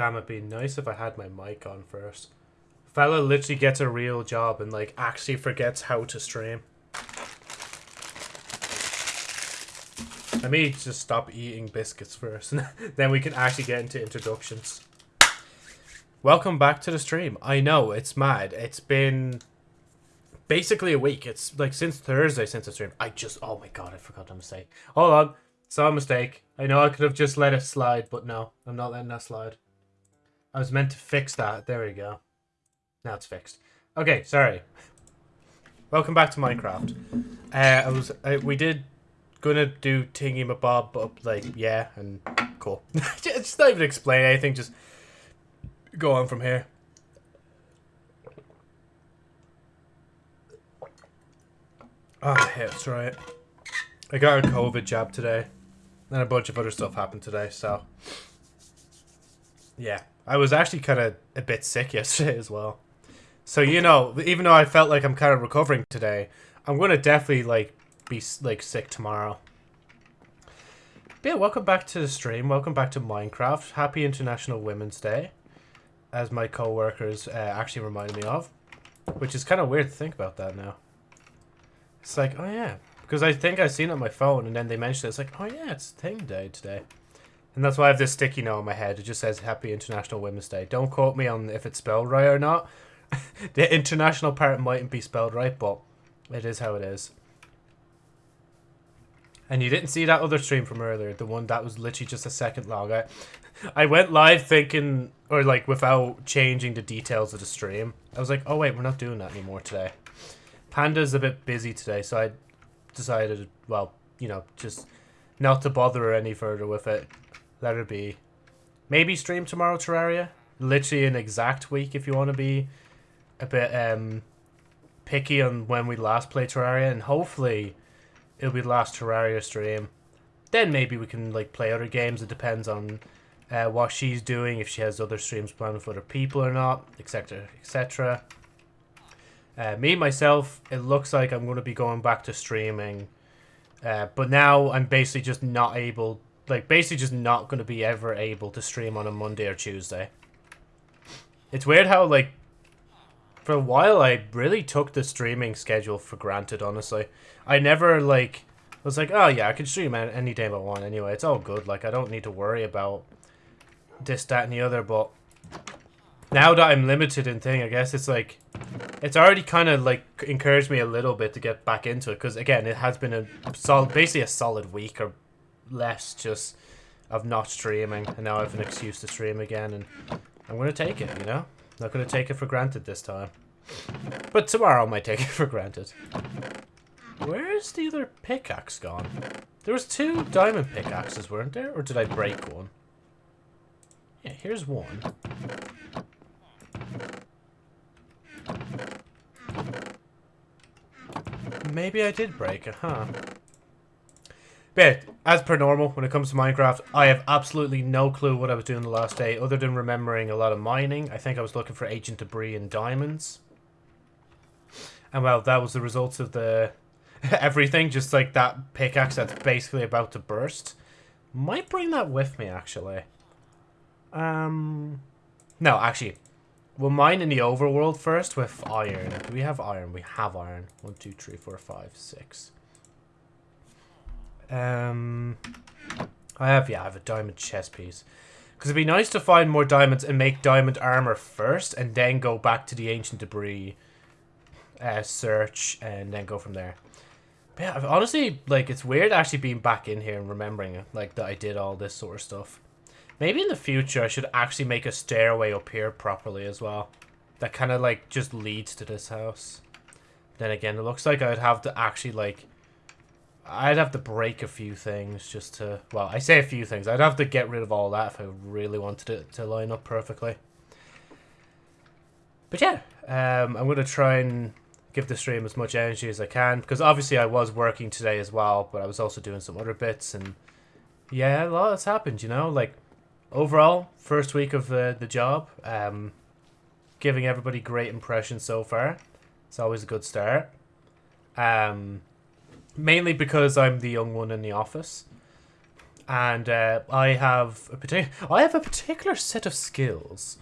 Damn, it'd be nice if I had my mic on first. Fella literally gets a real job and like actually forgets how to stream. Let me just stop eating biscuits first, then we can actually get into introductions. Welcome back to the stream. I know, it's mad. It's been basically a week. It's like since Thursday since the stream. I just, oh my god, I forgot a mistake. Hold on. A mistake. I know I could have just let it slide, but no, I'm not letting that slide. I was meant to fix that. There we go. Now it's fixed. Okay, sorry. Welcome back to Minecraft. Uh, I was, uh, we did gonna do tingy mabob, but like, yeah, and cool. just not even explain anything, just go on from here. Oh, yeah, that's right. I got a COVID jab today. And a bunch of other stuff happened today, so... Yeah. I was actually kind of a bit sick yesterday as well. So, you know, even though I felt like I'm kind of recovering today, I'm going to definitely, like, be, like, sick tomorrow. But yeah, welcome back to the stream. Welcome back to Minecraft. Happy International Women's Day. As my co-workers uh, actually reminded me of. Which is kind of weird to think about that now. It's like, oh yeah. Because I think I've seen it on my phone and then they mentioned it. It's like, oh yeah, it's thing day today. And that's why I have this sticky note on my head. It just says Happy International Women's Day. Don't quote me on if it's spelled right or not. the international part mightn't be spelled right, but it is how it is. And you didn't see that other stream from earlier, the one that was literally just a second long. I, I went live thinking, or like without changing the details of the stream. I was like, oh wait, we're not doing that anymore today. Panda's a bit busy today, so I decided, well, you know, just not to bother her any further with it. Let it be. Maybe stream tomorrow, Terraria. Literally an exact week if you want to be a bit um picky on when we last played Terraria, and hopefully it'll be the last Terraria stream. Then maybe we can like play other games. It depends on uh, what she's doing, if she has other streams planned for other people or not, etc., etc. Uh, me myself, it looks like I'm going to be going back to streaming, uh, but now I'm basically just not able, like basically just not going to be ever able to stream on a Monday or Tuesday. It's weird how like for a while I really took the streaming schedule for granted. Honestly, I never like was like, oh yeah, I can stream any day I want anyway. It's all good. Like I don't need to worry about this, that, and the other. But now that I'm limited in thing, I guess it's like it's already kind of like encouraged me a little bit to get back into it because again, it has been a solid, basically a solid week or less just of not streaming, and now I have an excuse to stream again, and I'm gonna take it. You know, not gonna take it for granted this time, but tomorrow I might take it for granted. Where's the other pickaxe gone? There was two diamond pickaxes, weren't there? Or did I break one? Yeah, here's one. Maybe I did break it, huh? But, as per normal, when it comes to Minecraft, I have absolutely no clue what I was doing the last day, other than remembering a lot of mining. I think I was looking for ancient debris and diamonds. And well, that was the results of the everything, just like that pickaxe that's basically about to burst. Might bring that with me, actually. Um, no, actually, we'll mine in the overworld first with iron. Do we have iron? We have iron. One, two, three, four, five, six. Um, I have, yeah, I have a diamond chest piece. Because it'd be nice to find more diamonds and make diamond armor first, and then go back to the ancient debris uh, search, and then go from there. But yeah, honestly, like, it's weird actually being back in here and remembering, like, that I did all this sort of stuff. Maybe in the future I should actually make a stairway up here properly as well. That kind of like just leads to this house. Then again, it looks like I'd have to actually like... I'd have to break a few things just to... Well, I say a few things. I'd have to get rid of all that if I really wanted it to line up perfectly. But yeah, um, I'm going to try and give the stream as much energy as I can. Because obviously I was working today as well, but I was also doing some other bits. And yeah, a lot has happened, you know? Like, overall, first week of the, the job, um, giving everybody great impressions so far. It's always a good start. Um, mainly because I'm the young one in the office. and uh, I have a particular I have a particular set of skills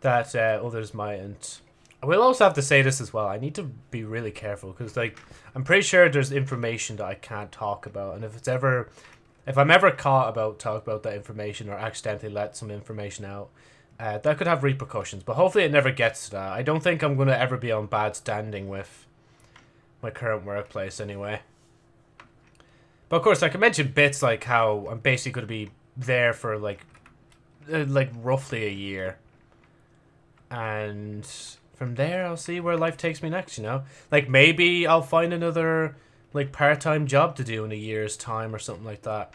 that uh, others mightn't. I will also have to say this as well. I need to be really careful because, like, I'm pretty sure there's information that I can't talk about, and if it's ever, if I'm ever caught about talk about that information or accidentally let some information out, uh, that could have repercussions. But hopefully, it never gets to that. I don't think I'm gonna ever be on bad standing with my current workplace anyway. But of course, I can mention bits like how I'm basically going to be there for like, uh, like roughly a year, and from there I'll see where life takes me next. You know, like maybe I'll find another like part-time job to do in a year's time or something like that.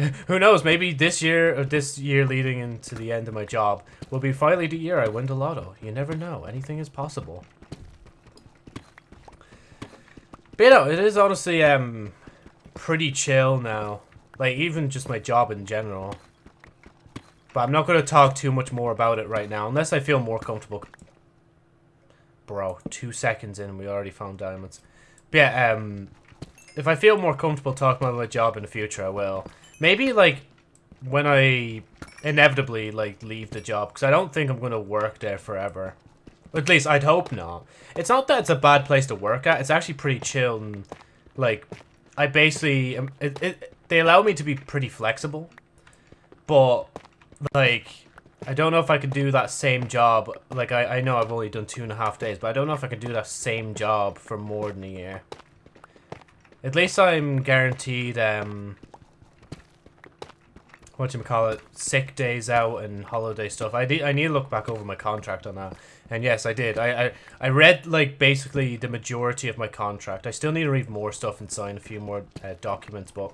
Who knows? Maybe this year or this year leading into the end of my job will be finally the year I win the lotto. You never know. Anything is possible. But you know, it is honestly um pretty chill now. Like, even just my job in general. But I'm not going to talk too much more about it right now, unless I feel more comfortable. Bro, two seconds in and we already found diamonds. But yeah, um, if I feel more comfortable talking about my job in the future, I will. Maybe, like, when I inevitably, like, leave the job, because I don't think I'm going to work there forever. At least, I'd hope not. It's not that it's a bad place to work at, it's actually pretty chill and, like, I basically um, it, it, they allow me to be pretty flexible, but like I don't know if I could do that same job. Like I I know I've only done two and a half days, but I don't know if I could do that same job for more than a year. At least I'm guaranteed um what you call it sick days out and holiday stuff. I I need to look back over my contract on that. And yes, I did. I, I, I read, like, basically the majority of my contract. I still need to read more stuff and sign a few more uh, documents, but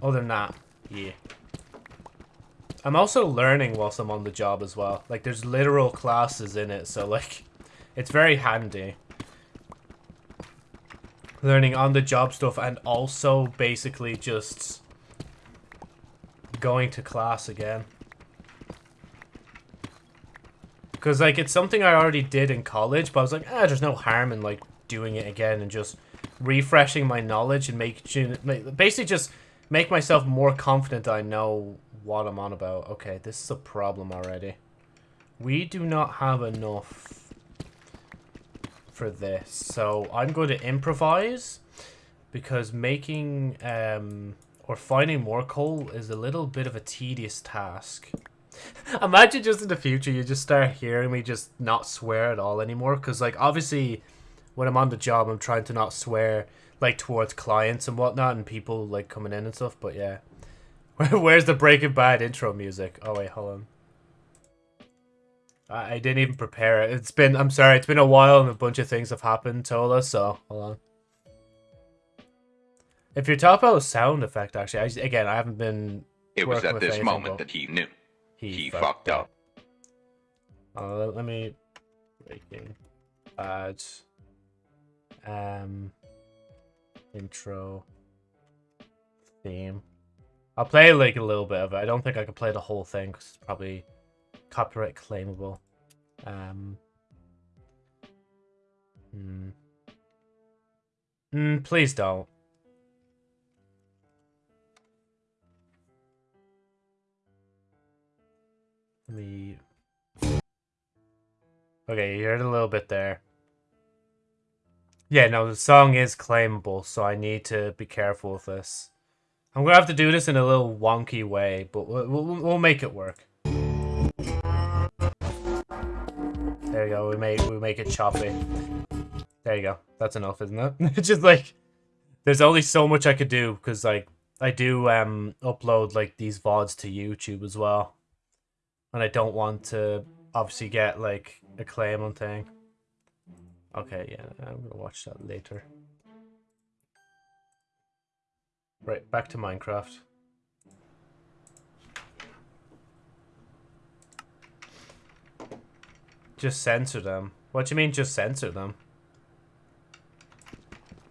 other than that, yeah. I'm also learning whilst I'm on the job as well. Like, there's literal classes in it, so, like, it's very handy. Learning on-the-job stuff and also basically just going to class again. Because, like, it's something I already did in college, but I was like, ah, there's no harm in, like, doing it again and just refreshing my knowledge and make, basically just make myself more confident I know what I'm on about. Okay, this is a problem already. We do not have enough for this, so I'm going to improvise because making, um, or finding more coal is a little bit of a tedious task. Imagine just in the future you just start hearing me just not swear at all anymore. Because, like, obviously, when I'm on the job, I'm trying to not swear, like, towards clients and whatnot and people, like, coming in and stuff. But, yeah. Where's the Breaking Bad intro music? Oh, wait, hold on. I, I didn't even prepare it. It's been, I'm sorry, it's been a while and a bunch of things have happened, Tola, so, hold on. If you're talking about a sound effect, actually, I, again, I haven't been. It was at this moment that he knew. He, he fucked, fucked up. up. Uh, let me breaking bad um intro theme. I'll play like a little bit of it. I don't think I could play the whole thing because it's probably copyright claimable. Um. Hmm. Mm, please don't. Me... Okay, you heard a little bit there. Yeah, no, the song is claimable, so I need to be careful with this. I'm gonna have to do this in a little wonky way, but we'll, we'll, we'll make it work. There you go, we make, we make it choppy. There you go, that's enough, isn't it? it's just like, there's only so much I could do, because like, I do um upload like these VODs to YouTube as well and I don't want to obviously get like a claim on thing. Okay, yeah, I'm gonna watch that later. Right, back to Minecraft. Just censor them. What do you mean just censor them?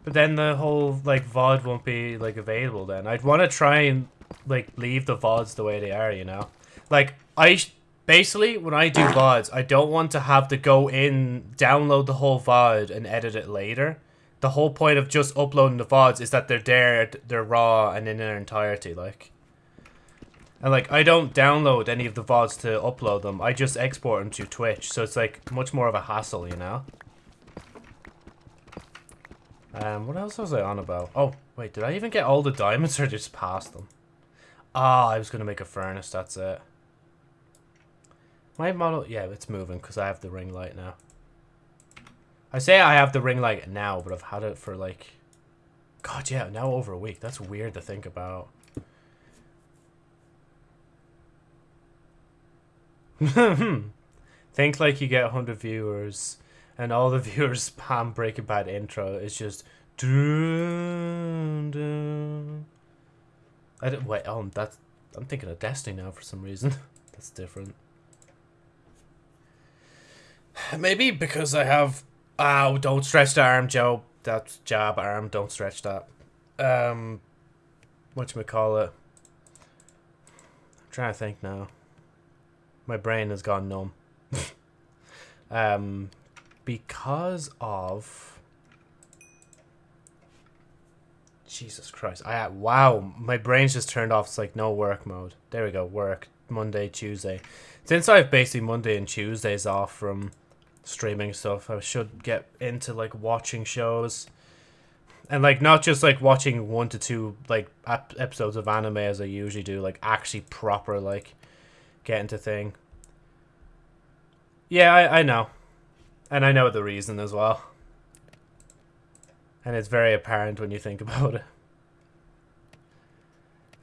But then the whole like VOD won't be like available then. I'd want to try and like leave the VODs the way they are, you know? Like I basically when I do VODs, I don't want to have to go in, download the whole VOD and edit it later. The whole point of just uploading the VODs is that they're there, they're raw and in their entirety, like. And like, I don't download any of the VODs to upload them. I just export them to Twitch. So it's like much more of a hassle, you know? Um, what else was I on about? Oh, wait, did I even get all the diamonds or just pass them? Ah, oh, I was to make a furnace, that's it. My model, yeah, it's moving because I have the ring light now. I say I have the ring light now, but I've had it for like... God, yeah, now over a week. That's weird to think about. think like you get 100 viewers and all the viewers spam Breaking Bad intro. It's just... Dun, dun. I don't, wait, um, that's... I'm thinking of Destiny now for some reason. that's different. Maybe because I have... Oh, don't stretch the arm, Joe. That's jab arm. Don't stretch that. Um, call it? I'm trying to think now. My brain has gone numb. um, because of... Jesus Christ. I Wow, my brain's just turned off. It's like no work mode. There we go, work. Monday, Tuesday. Since I have basically Monday and Tuesdays off from streaming stuff. I should get into like watching shows. And like not just like watching one to two like ap- episodes of anime as I usually do, like actually proper like get into thing. Yeah, I, I know. And I know the reason as well. And it's very apparent when you think about it.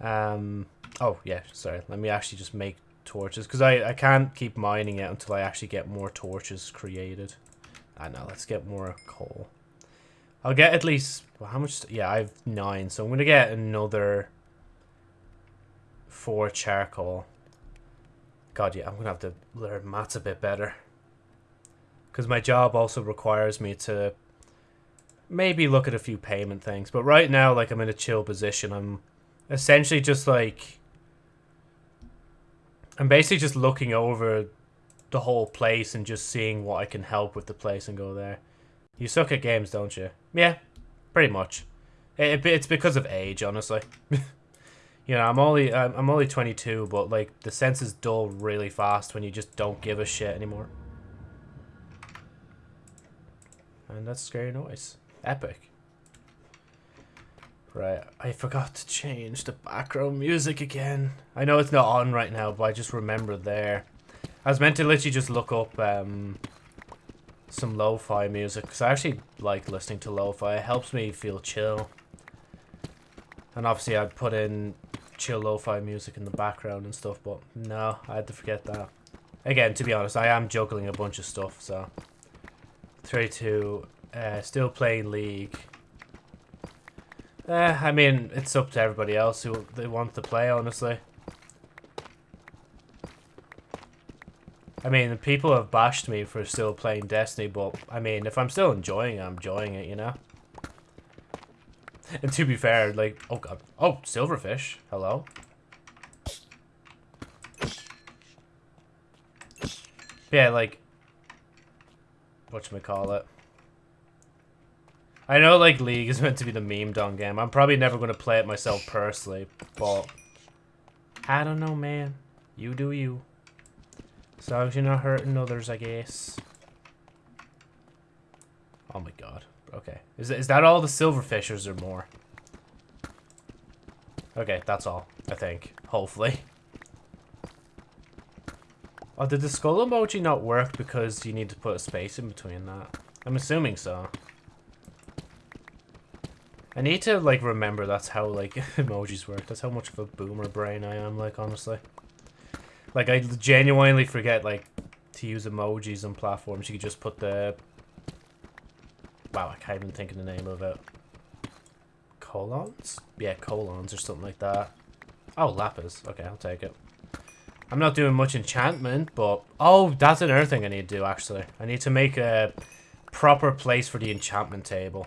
Um oh yeah, sorry. Let me actually just make torches because I, I can't keep mining it until I actually get more torches created. Ah, I know, let's get more coal. I'll get at least, well, how much? Yeah, I have nine, so I'm going to get another four charcoal. God, yeah, I'm going to have to learn maths a bit better. Because my job also requires me to maybe look at a few payment things. But right now, like, I'm in a chill position. I'm essentially just, like, I'm basically just looking over the whole place and just seeing what I can help with the place and go there. You suck at games, don't you? Yeah, pretty much. It, it's because of age, honestly. you know, I'm only I'm only 22, but like the senses dull really fast when you just don't give a shit anymore. And that's scary noise. Epic. Right, I forgot to change the background music again. I know it's not on right now, but I just remember there. I was meant to literally just look up um, some lo-fi music, because I actually like listening to lo-fi. It helps me feel chill. And obviously I'd put in chill lo-fi music in the background and stuff, but no, I had to forget that. Again, to be honest, I am juggling a bunch of stuff, so... 32, uh, still playing League. Eh, I mean, it's up to everybody else who they want to play, honestly. I mean, people have bashed me for still playing Destiny, but, I mean, if I'm still enjoying it, I'm enjoying it, you know? And to be fair, like, oh god. Oh, silverfish. Hello? Yeah, like, whatchamacallit. I know, like, League is meant to be the meme dong game. I'm probably never going to play it myself personally, but... I don't know, man. You do you. As long as you're not hurting others, I guess. Oh my god. Okay. Is, is that all the silverfish or more? Okay, that's all, I think. Hopefully. Oh, did the skull emoji not work because you need to put a space in between that? I'm assuming so. I need to, like, remember that's how, like, emojis work. That's how much of a boomer brain I am, like, honestly. Like, I genuinely forget, like, to use emojis on platforms. You could just put the... Wow, I can't even think of the name of it. Colons? Yeah, colons or something like that. Oh, lapis. Okay, I'll take it. I'm not doing much enchantment, but... Oh, that's another thing I need to do, actually. I need to make a proper place for the enchantment table.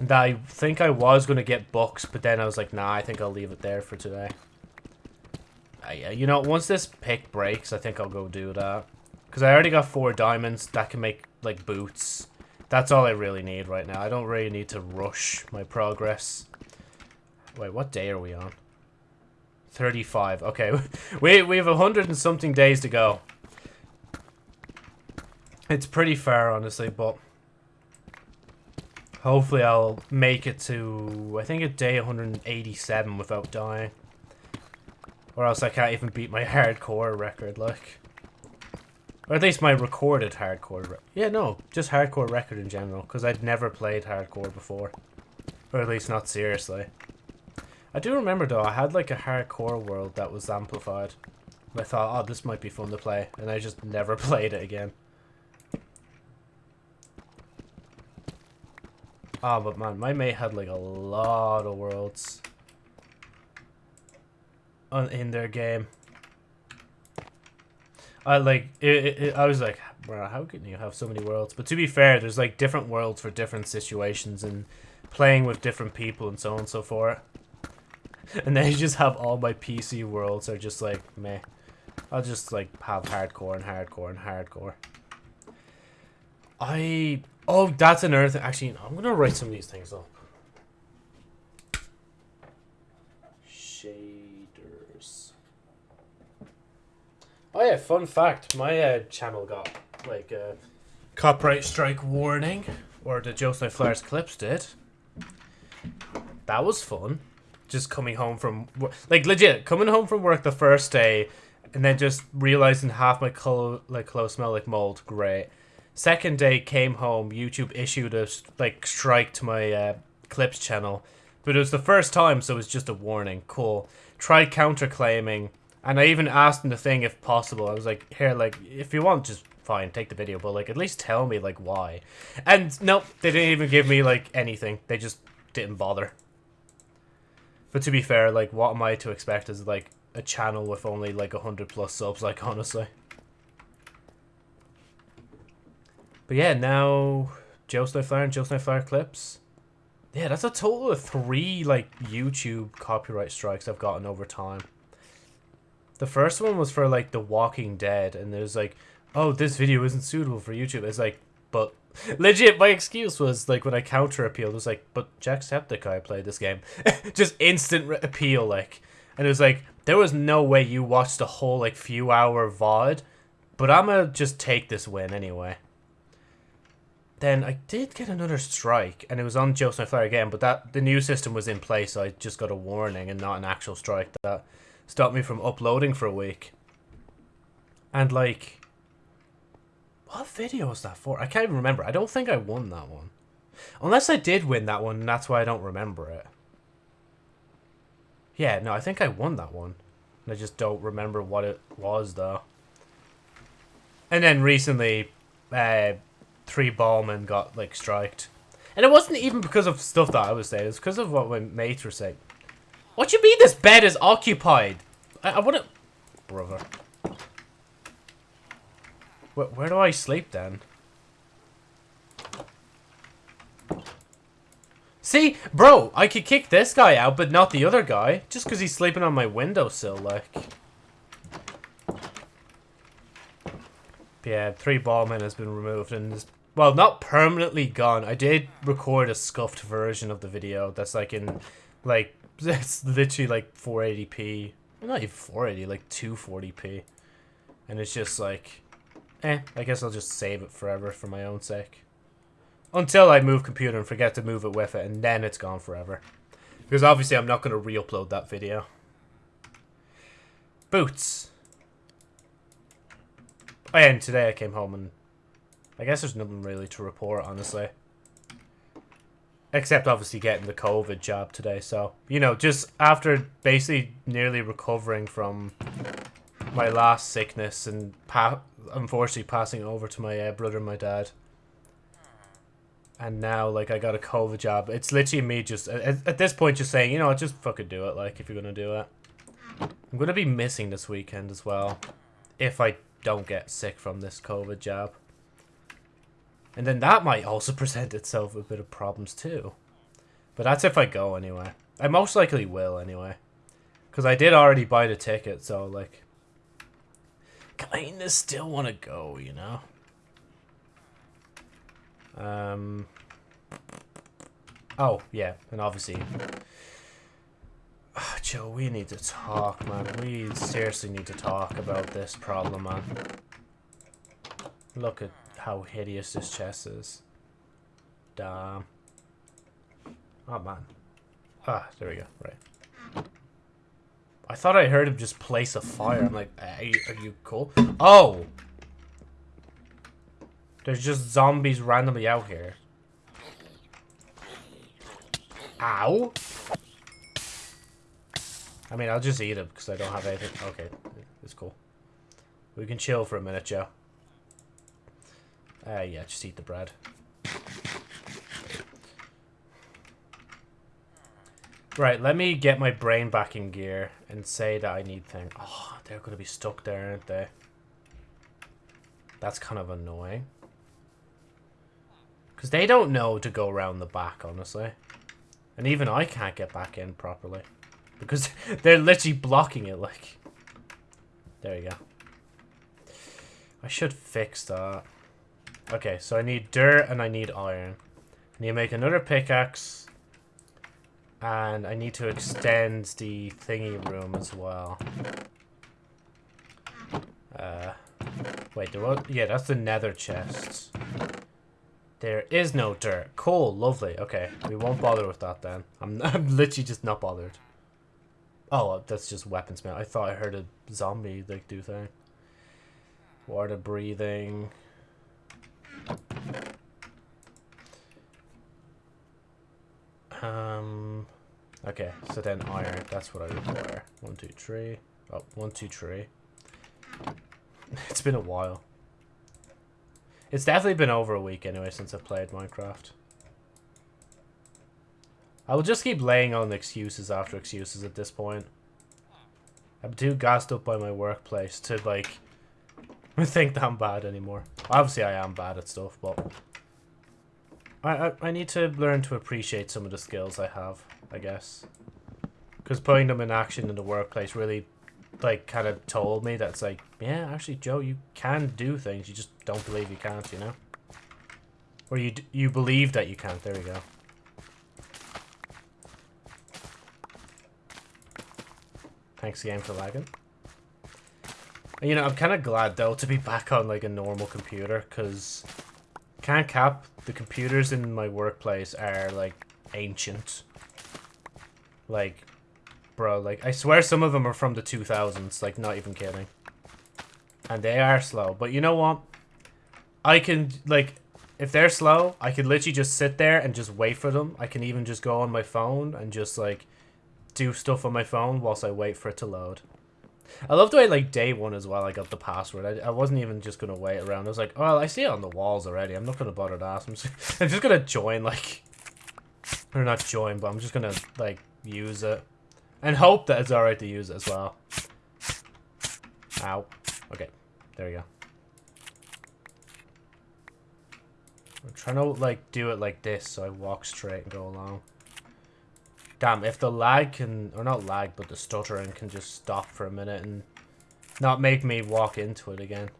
And I think I was going to get books, but then I was like, nah, I think I'll leave it there for today. Uh, yeah, you know, once this pick breaks, I think I'll go do that. Because I already got four diamonds that can make, like, boots. That's all I really need right now. I don't really need to rush my progress. Wait, what day are we on? 35. Okay, we, we have a hundred and something days to go. It's pretty far, honestly, but... Hopefully I'll make it to, I think, a day 187 without dying. Or else I can't even beat my hardcore record, like. Or at least my recorded hardcore. yeah, no, just hardcore record in general, because I'd never played hardcore before. Or at least not seriously. I do remember though, I had like a hardcore world that was amplified. I thought, oh, this might be fun to play, and I just never played it again. Oh, but man, my mate had like a lot of worlds on in their game. I like it, it, I was like, bro, how can you have so many worlds? But to be fair, there's like different worlds for different situations and playing with different people and so on and so forth. And then you just have all my PC worlds are just like meh. I'll just like have hardcore and hardcore and hardcore. I oh that's another thing. Actually, I'm gonna write some of these things up. Shaders. Oh yeah, fun fact. My uh, channel got like a copyright strike warning, or the Snowflare's clips did. That was fun. Just coming home from like legit coming home from work the first day, and then just realizing half my like clothes smell like mold. Great. Second day came home. YouTube issued a like strike to my uh, clips channel, but it was the first time, so it was just a warning. Cool. Tried counterclaiming and I even asked him the thing if possible. I was like, here, like, if you want, just fine, take the video, but like, at least tell me like why. And nope, they didn't even give me like anything. They just didn't bother. But to be fair, like, what am I to expect as like a channel with only like a hundred plus subs? Like, honestly. But yeah, now Joe Snowflare and Joe Snowflare clips. Yeah, that's a total of three like YouTube copyright strikes I've gotten over time. The first one was for like The Walking Dead, and there's like, oh, this video isn't suitable for YouTube. It's like, but legit, my excuse was like when I counter appealed, it was like, but Jacksepticeye played this game, just instant appeal, like, and it was like there was no way you watched a whole like few hour VOD, but I'm gonna just take this win anyway. Then I did get another strike, and it was on Joe Flare again, but that the new system was in place, so I just got a warning and not an actual strike that stopped me from uploading for a week. And like, what video was that for? I can't even remember. I don't think I won that one. Unless I did win that one, and that's why I don't remember it. Yeah, no, I think I won that one. And I just don't remember what it was, though. And then recently, uh, three ballmen got, like, striked. And it wasn't even because of stuff that I was saying. It was because of what my mates were saying. What you mean this bed is occupied? I, I wouldn't... Brother. Where, where do I sleep then? See, bro, I could kick this guy out, but not the other guy. Just because he's sleeping on my windowsill, like. Yeah, three ballmen has been removed and is, well, not permanently gone. I did record a scuffed version of the video that's like in, like, it's literally like 480p. Not even 480, like 240p. And it's just like, eh, I guess I'll just save it forever for my own sake. Until I move computer and forget to move it with it, and then it's gone forever. Because obviously I'm not going to re-upload that video. Boots. Oh, yeah, and today I came home and I guess there's nothing really to report, honestly. Except obviously getting the COVID jab today. So, you know, just after basically nearly recovering from my last sickness and pa unfortunately passing over to my uh, brother and my dad. And now, like, I got a COVID jab. It's literally me just, at, at this point, just saying, you know, just fucking do it, like, if you're going to do it. I'm going to be missing this weekend as well. If I don't get sick from this COVID jab. And then that might also present itself a bit of problems too. But that's if I go anyway. I most likely will anyway. Because I did already buy the ticket, so like... Kinda still want to go, you know? Um... Oh, yeah, and obviously... Oh, Joe, we need to talk, man. We seriously need to talk about this problem, man. Look at how hideous this chest is. Damn. Oh, man. Ah, there we go. Right. I thought I heard him just place a fire. I'm like, are you, are you cool? Oh! There's just zombies randomly out here. Ow! I mean, I'll just eat them because I don't have anything. Okay, it's cool. We can chill for a minute, Joe. Uh, yeah, just eat the bread. Right, let me get my brain back in gear and say that I need things. Oh, they're going to be stuck there, aren't they? That's kind of annoying. Because they don't know to go around the back, honestly. And even I can't get back in properly. Because they're literally blocking it, like. There you go. I should fix that. Okay, so I need dirt and I need iron. I need to make another pickaxe. And I need to extend the thingy room as well. Uh, wait, there was... Yeah, that's the nether chest. There is no dirt. Cool, lovely. Okay, we won't bother with that then. I'm, I'm literally just not bothered. Oh, that's just weapons, man. I thought I heard a zombie, like, do thing. Water breathing. Um, okay, so then iron, that's what I require. One, two, three. Oh, one, two, three. it's been a while. It's definitely been over a week anyway since I've played Minecraft. I will just keep laying on excuses after excuses at this point. I'm too gassed up by my workplace to, like, think that I'm bad anymore. Obviously, I am bad at stuff, but... I, I, I need to learn to appreciate some of the skills I have, I guess. Because putting them in action in the workplace really, like, kind of told me that it's like, yeah, actually, Joe, you can do things. You just don't believe you can't, you know? Or you, you believe that you can't. There we go. Thanks again for lagging. You know, I'm kind of glad, though, to be back on, like, a normal computer, because... Can't cap, the computers in my workplace are, like, ancient. Like, bro, like, I swear some of them are from the 2000s, like, not even kidding. And they are slow, but you know what? I can, like, if they're slow, I could literally just sit there and just wait for them. I can even just go on my phone and just, like, do stuff on my phone whilst I wait for it to load. I love the way, like, day one as well, I got the password. I, I wasn't even just going to wait around. I was like, oh, I see it on the walls already. I'm not going to bother to ask. I'm just, just going to join, like... Or not join, but I'm just going to, like, use it. And hope that it's alright to use it as well. Ow. Okay. There we go. I'm trying to, like, do it like this so I walk straight and go along. Damn, if the lag can, or not lag, but the stuttering can just stop for a minute and not make me walk into it again.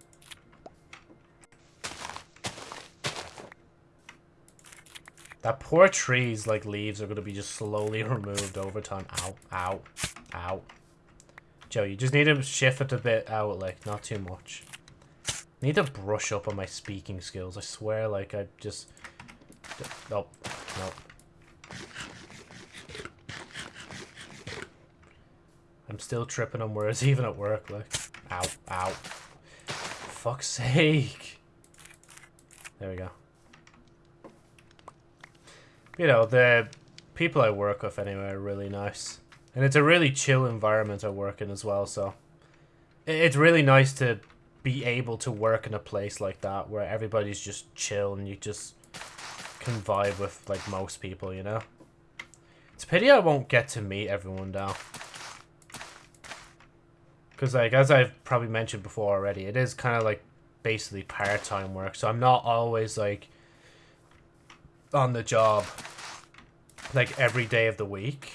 That poor tree's, like, leaves are going to be just slowly removed over time. Ow, ow, ow. Joe, you just need to shift it a bit out, like, not too much. need to brush up on my speaking skills. I swear, like, I just... Nope, nope. I'm still tripping on words even at work, like. Ow, ow. Fuck's sake. There we go. You know, the people I work with anyway are really nice. And it's a really chill environment I work in as well, so... It's really nice to be able to work in a place like that where everybody's just chill and you just can vibe with, like, most people, you know? It's a pity I won't get to meet everyone now. Because, like, as I've probably mentioned before already, it is kind of, like, basically part-time work. So I'm not always, like, on the job, like, every day of the week.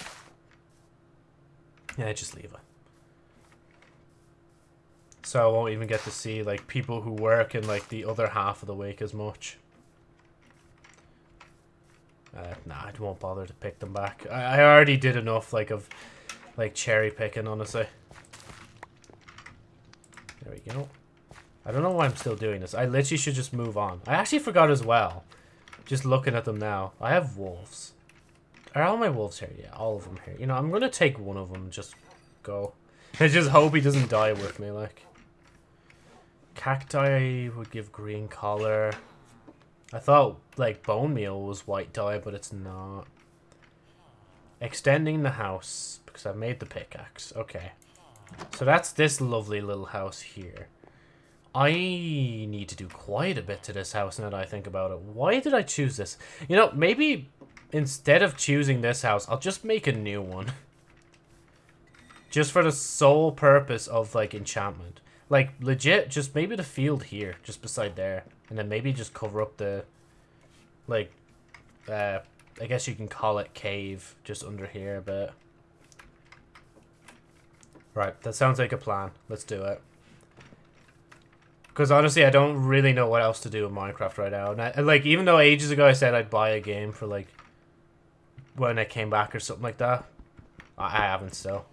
Yeah, just leave it. So I won't even get to see, like, people who work in, like, the other half of the week as much. Uh, nah, I won't bother to pick them back. I, I already did enough, like, of Like cherry picking, honestly. There we go. I don't know why I'm still doing this. I literally should just move on. I actually forgot as well. Just looking at them now. I have wolves. Are all my wolves here? Yeah, all of them here. You know, I'm going to take one of them and just go. I just hope he doesn't die with me, like. Cacti would give green color. I thought, like, bone meal was white dye, but it's not. Extending the house, because I've made the pickaxe. Okay. So that's this lovely little house here. I need to do quite a bit to this house now that I think about it. Why did I choose this? You know, maybe instead of choosing this house, I'll just make a new one. just for the sole purpose of, like, enchantment. Like, legit, just maybe the field here, just beside there. And then maybe just cover up the, like, uh, I guess you can call it cave, just under here a bit. Right, that sounds like a plan. Let's do it. Because honestly, I don't really know what else to do with Minecraft right now. And I, like, even though ages ago I said I'd buy a game for, like, when I came back or something like that, I, I haven't still.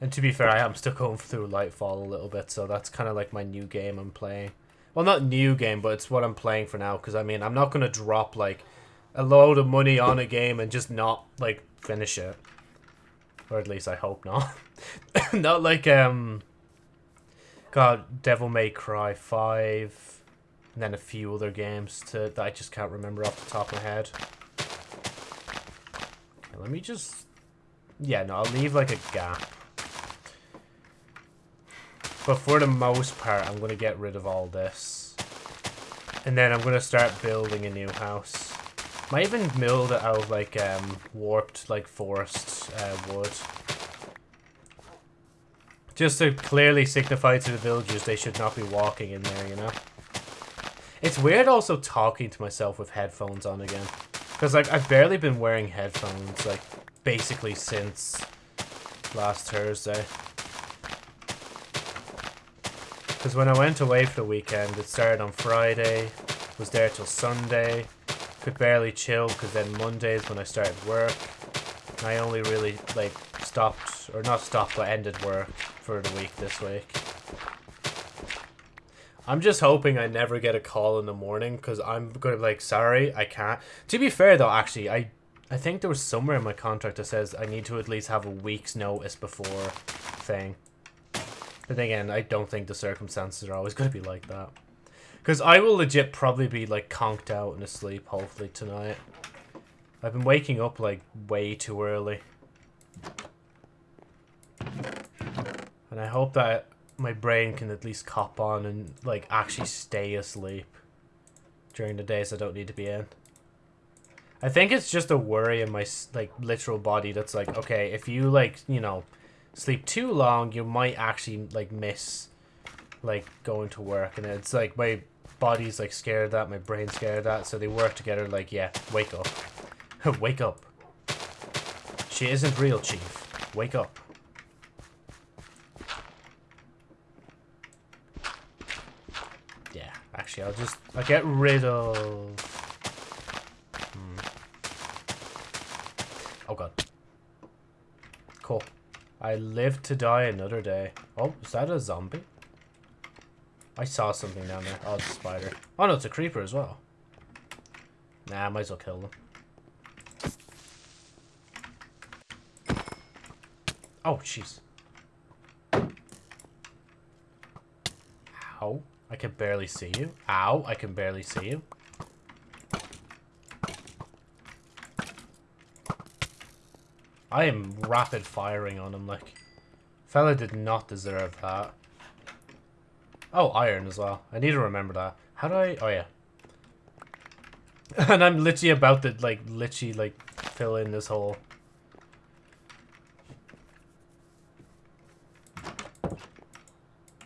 And to be fair, I am still going through Lightfall a little bit, so that's kind of like my new game I'm playing. Well, not new game, but it's what I'm playing for now, because, I mean, I'm not going to drop, like, a load of money on a game and just not, like, finish it. Or at least I hope not. not like, um... God, Devil May Cry 5, and then a few other games to, that I just can't remember off the top of my head. Let me just... Yeah, no, I'll leave like a gap. But for the most part, I'm going to get rid of all this. And then I'm going to start building a new house. Might even mill it out of like um, warped like forest uh, wood. Just to clearly signify to the villagers they should not be walking in there, you know? It's weird also talking to myself with headphones on again. Because, like, I've barely been wearing headphones, like, basically since last Thursday. Because when I went away for the weekend, it started on Friday, was there till Sunday, could barely chill because then Mondays when I started work, I only really, like, stopped, or not stopped, but ended work for the week this week. I'm just hoping I never get a call in the morning because I'm going to be like, sorry, I can't. To be fair though, actually, I I think there was somewhere in my contract that says I need to at least have a week's notice before thing. But again, I don't think the circumstances are always going to be like that. Because I will legit probably be like conked out and asleep hopefully tonight. I've been waking up like way too early. And I hope that my brain can at least cop on and, like, actually stay asleep during the days I don't need to be in. I think it's just a worry in my, like, literal body that's like, okay, if you, like, you know, sleep too long, you might actually, like, miss, like, going to work. And it's like, my body's, like, scared of that, my brain's scared of that, so they work together, like, yeah, wake up. wake up. She isn't real, Chief. Wake up. Yeah, actually, I'll just... I'll get rid of... Hmm. Oh, God. Cool. I live to die another day. Oh, is that a zombie? I saw something down there. Oh, it's a spider. Oh, no, it's a creeper as well. Nah, I might as well kill them. Oh, jeez. Ow. I can barely see you. Ow, I can barely see you. I am rapid firing on him, like. Fella did not deserve that. Oh, iron as well. I need to remember that. How do I... Oh, yeah. and I'm literally about to, like, literally, like, fill in this hole.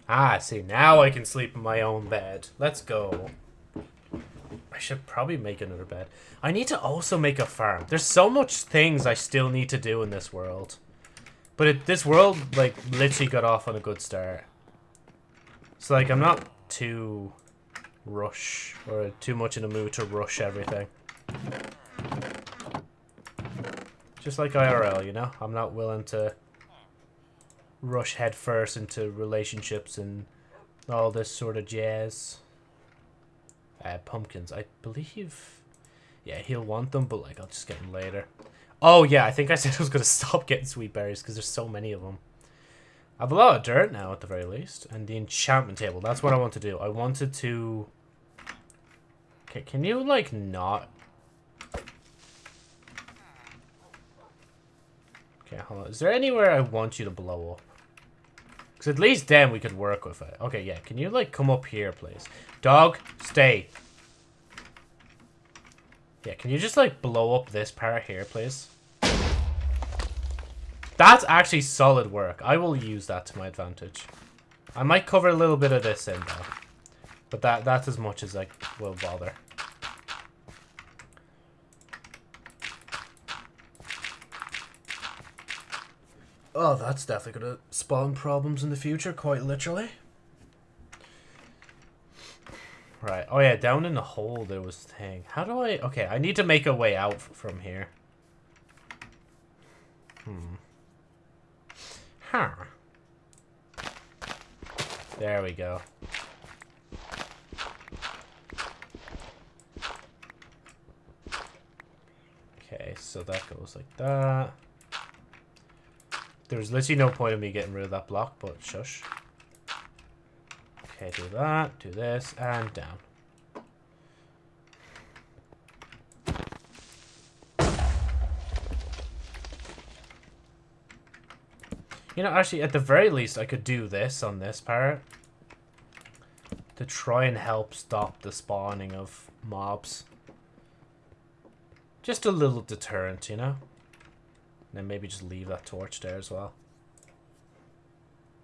Ah, see, now I can sleep in my own bed. Let's go. I should probably make another bed. I need to also make a farm. There's so much things I still need to do in this world. But it, this world, like, literally got off on a good start. So, like, I'm not too rush or too much in a mood to rush everything. Just like IRL, you know? I'm not willing to rush headfirst into relationships and all this sort of jazz. Uh, pumpkins, I believe. Yeah, he'll want them, but like I'll just get them later. Oh yeah, I think I said I was gonna stop getting sweet berries because there's so many of them. I have a lot of dirt now at the very least, and the enchantment table. That's what I want to do. I wanted to. Okay, can you like not? Okay, hold on. Is there anywhere I want you to blow up? Because at least then we could work with it. Okay, yeah. Can you like come up here, please? Dog, stay. Yeah, can you just like blow up this part here, please? That's actually solid work. I will use that to my advantage. I might cover a little bit of this in though. But that that's as much as I will bother. Oh, that's definitely gonna spawn problems in the future, quite literally. Right. Oh yeah, down in the hole there was thing. How do I... Okay, I need to make a way out from here. Hmm. Huh. There we go. Okay, so that goes like that. There's literally no point in me getting rid of that block, but shush. Okay, do that, do this, and down. You know, actually, at the very least, I could do this on this part. To try and help stop the spawning of mobs. Just a little deterrent, you know? And then maybe just leave that torch there as well.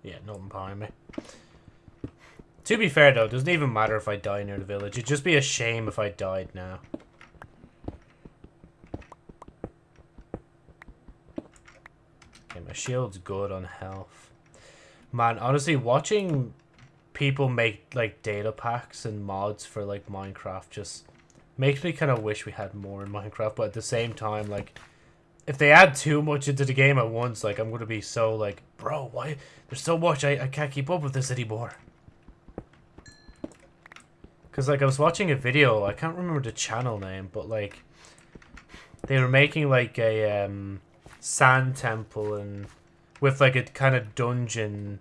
Yeah, nothing behind me. To be fair, though, it doesn't even matter if I die near the village. It'd just be a shame if I died now. My shield's good on health. Man, honestly, watching people make, like, data packs and mods for, like, Minecraft just makes me kind of wish we had more in Minecraft. But at the same time, like, if they add too much into the game at once, like, I'm going to be so, like, bro, why? There's so much, I, I can't keep up with this anymore. Because, like, I was watching a video, I can't remember the channel name, but, like, they were making, like, a um, sand temple and with, like, a kind of dungeon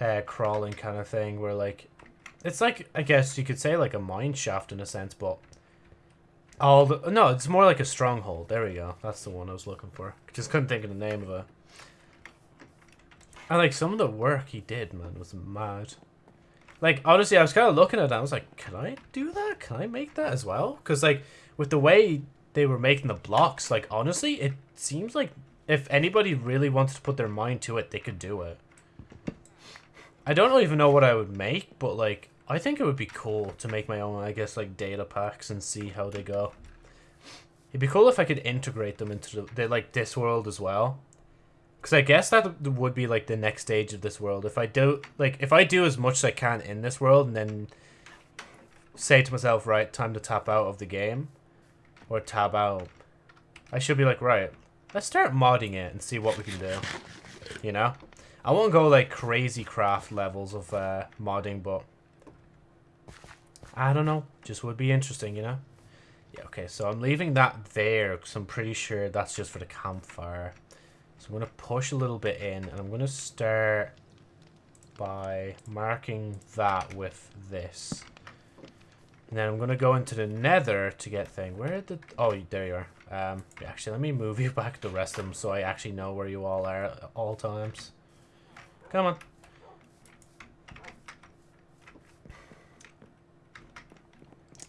uh, crawling kind of thing where, like, it's like, I guess you could say, like, a mine shaft in a sense, but all the... No, it's more like a stronghold. There we go. That's the one I was looking for. Just couldn't think of the name of it. And, like, some of the work he did, man, was mad. Like, honestly, I was kind of looking at that. I was like, can I do that? Can I make that as well? Because, like, with the way they were making the blocks, like, honestly, it seems like if anybody really wanted to put their mind to it, they could do it. I don't even know what I would make, but, like, I think it would be cool to make my own, I guess, like, data packs and see how they go. It'd be cool if I could integrate them into, the, the like, this world as well. Because I guess that would be like the next stage of this world. If I do, like, if I do as much as I can in this world and then say to myself, right, time to tap out of the game or tab out, I should be like, right, let's start modding it and see what we can do. You know? I won't go like crazy craft levels of uh, modding, but I don't know. Just would be interesting, you know? Yeah, okay, so I'm leaving that there because I'm pretty sure that's just for the campfire. So I'm going to push a little bit in and I'm going to start by marking that with this. And then I'm going to go into the nether to get thing. Where did... Oh, there you are. Um, actually, let me move you back the rest of them so I actually know where you all are at all times. Come on.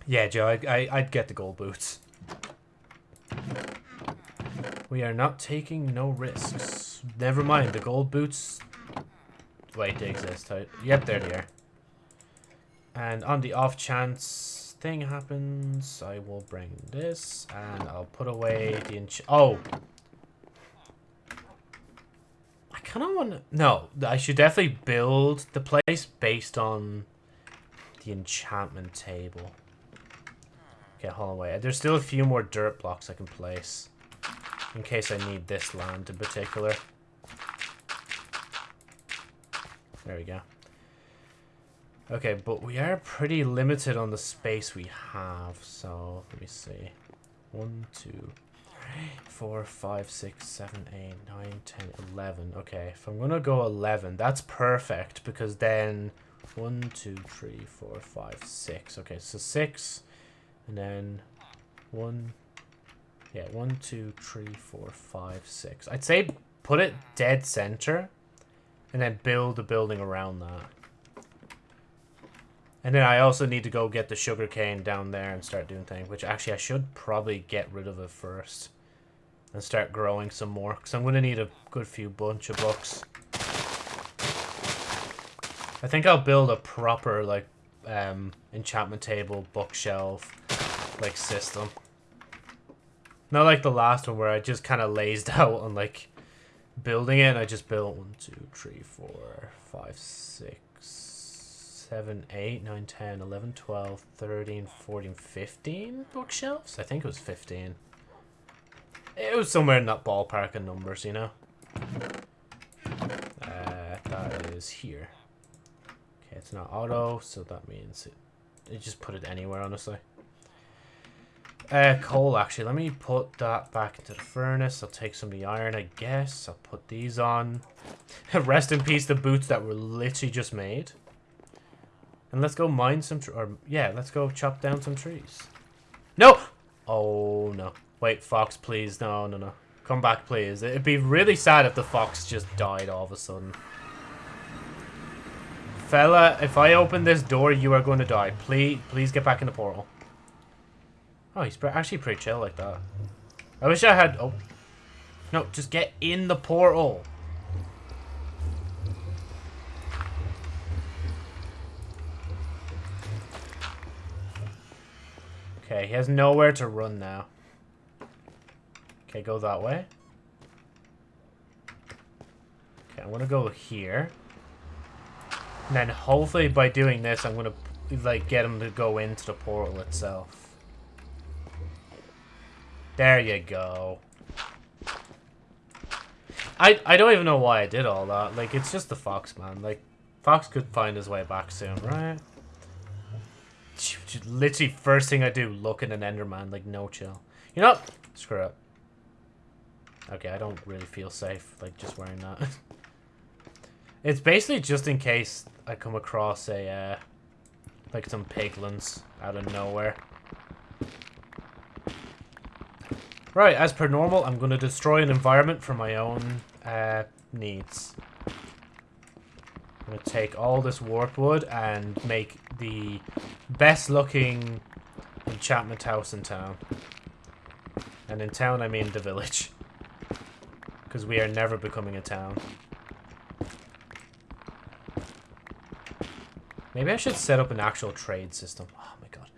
Yeah, Joe, I, I, I'd get the gold boots. We are not taking no risks. Never mind, the gold boots... Wait, they exist. Yep, there they are. And on the off chance thing happens, I will bring this, and I'll put away the ench- Oh! I kind of want to... No, I should definitely build the place based on the enchantment table. Okay, hold on, wait. There's still a few more dirt blocks I can place. In case I need this land in particular. There we go. Okay, but we are pretty limited on the space we have, so let me see. One, two, three, four, five, six, seven, eight, nine, ten, eleven. Okay, if I'm gonna go eleven, that's perfect because then one, two, three, four, five, six. Okay, so six, and then one, yeah, one, two, three, four, five, six. I'd say put it dead center, and then build a building around that. And then I also need to go get the sugar cane down there and start doing things, which actually I should probably get rid of it first. And start growing some more, because I'm going to need a good few bunch of books. I think I'll build a proper, like, um, enchantment table, bookshelf, like, system. Not like the last one where I just kind of lazed out on, like, building it. I just built one, two, three, four, five, six 7, 8, 9, 10, 11, 12, 13, 14, 15 bookshelves? I think it was 15. It was somewhere in that ballpark of numbers, you know? Uh, that is here. Okay, it's not auto, so that means it, it just put it anywhere, honestly. Uh, coal, actually. Let me put that back into the furnace. I'll take some of the iron, I guess. I'll put these on. Rest in peace, the boots that were literally just made. And let's go mine some, or yeah, let's go chop down some trees. No! Oh, no. Wait, fox, please. No, no, no. Come back, please. It'd be really sad if the fox just died all of a sudden. Fella, if I open this door, you are going to die. Please, please get back in the portal. Oh, he's actually pretty chill like that. I wish I had... Oh. No, just get in the portal. Okay, he has nowhere to run now. Okay, go that way. Okay, I'm gonna go here. And then hopefully by doing this, I'm gonna like get him to go into the portal itself. There you go. I I don't even know why I did all that. Like, it's just the fox, man. Like, fox could find his way back soon, right? Literally, first thing I do, look at an Enderman, like, no chill. You know? Screw it. Okay, I don't really feel safe, like, just wearing that. it's basically just in case I come across a, uh, like, some piglins out of nowhere. Right, as per normal, I'm going to destroy an environment for my own, uh, needs. I'm going to take all this warp wood and make the best looking enchantment house in town. And in town, I mean the village. Because we are never becoming a town. Maybe I should set up an actual trade system. Oh my god.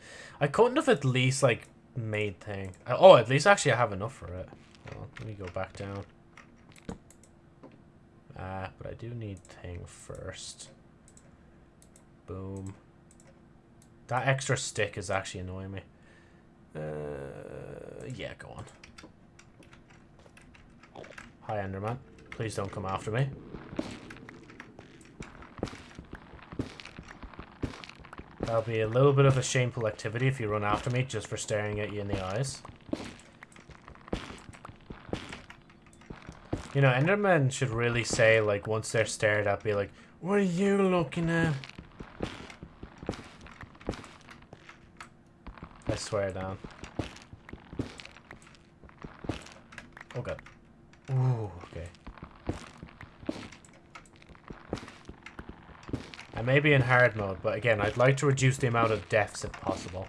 I couldn't have at least, like, made thing. Oh, at least actually I have enough for it. Well, let me go back down. Uh, but I do need thing first. Boom. That extra stick is actually annoying me. Uh, yeah, go on. Hi, Enderman. Please don't come after me. That'll be a little bit of a shameful activity if you run after me just for staring at you in the eyes. You know, Endermen should really say, like, once they're stared at, be like, What are you looking at? Swear down. Oh god. Ooh, okay. I may be in hard mode, but again, I'd like to reduce the amount of deaths if possible.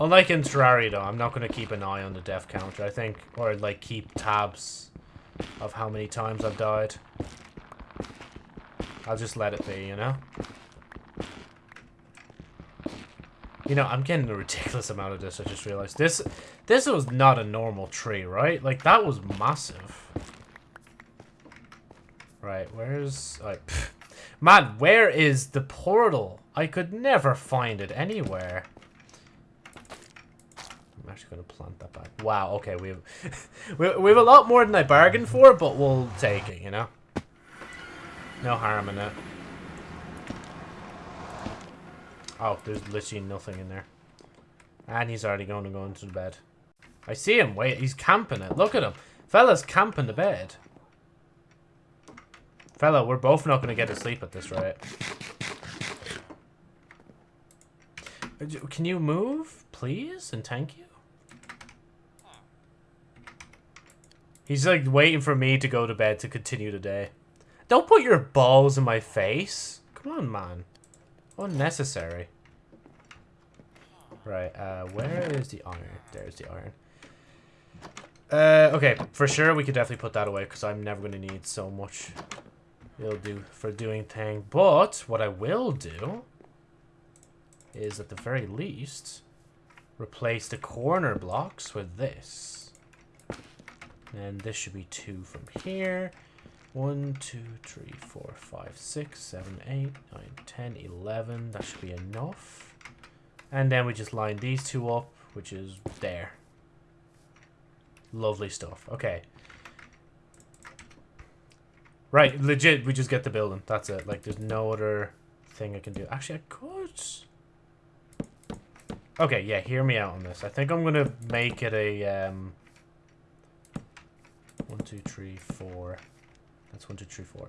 Unlike in Terraria, though, I'm not going to keep an eye on the death counter, I think. Or, like, keep tabs of how many times I've died. I'll just let it be, you know? You know, I'm getting a ridiculous amount of this, I just realized. This this was not a normal tree, right? Like, that was massive. Right, where's... Like, Man, where is the portal? I could never find it anywhere I'm actually going to plant that back. Wow, okay, we have, we, we have a lot more than I bargained for, but we'll take it, you know? No harm in it. Oh, there's literally nothing in there. And he's already going to go into the bed. I see him. Wait, he's camping it. Look at him. Fella's camping the bed. Fella, we're both not going to get to sleep at this rate. Uh, can you move, please? And thank you? He's like waiting for me to go to bed to continue the day. Don't put your balls in my face. Come on, man. Unnecessary. Right, uh, where is the iron? There's the iron. Uh, okay, for sure we could definitely put that away because I'm never going to need so much. It'll do for doing thing. But what I will do is at the very least replace the corner blocks with this. And this should be two from here. One, two, three, four, five, six, seven, eight, nine, ten, eleven. That should be enough. And then we just line these two up, which is there. Lovely stuff. Okay. Right, legit, we just get the building. That's it. Like, there's no other thing I can do. Actually, I could... Okay, yeah, hear me out on this. I think I'm going to make it a... Um, one, two, three, four. That's one, two, three, four.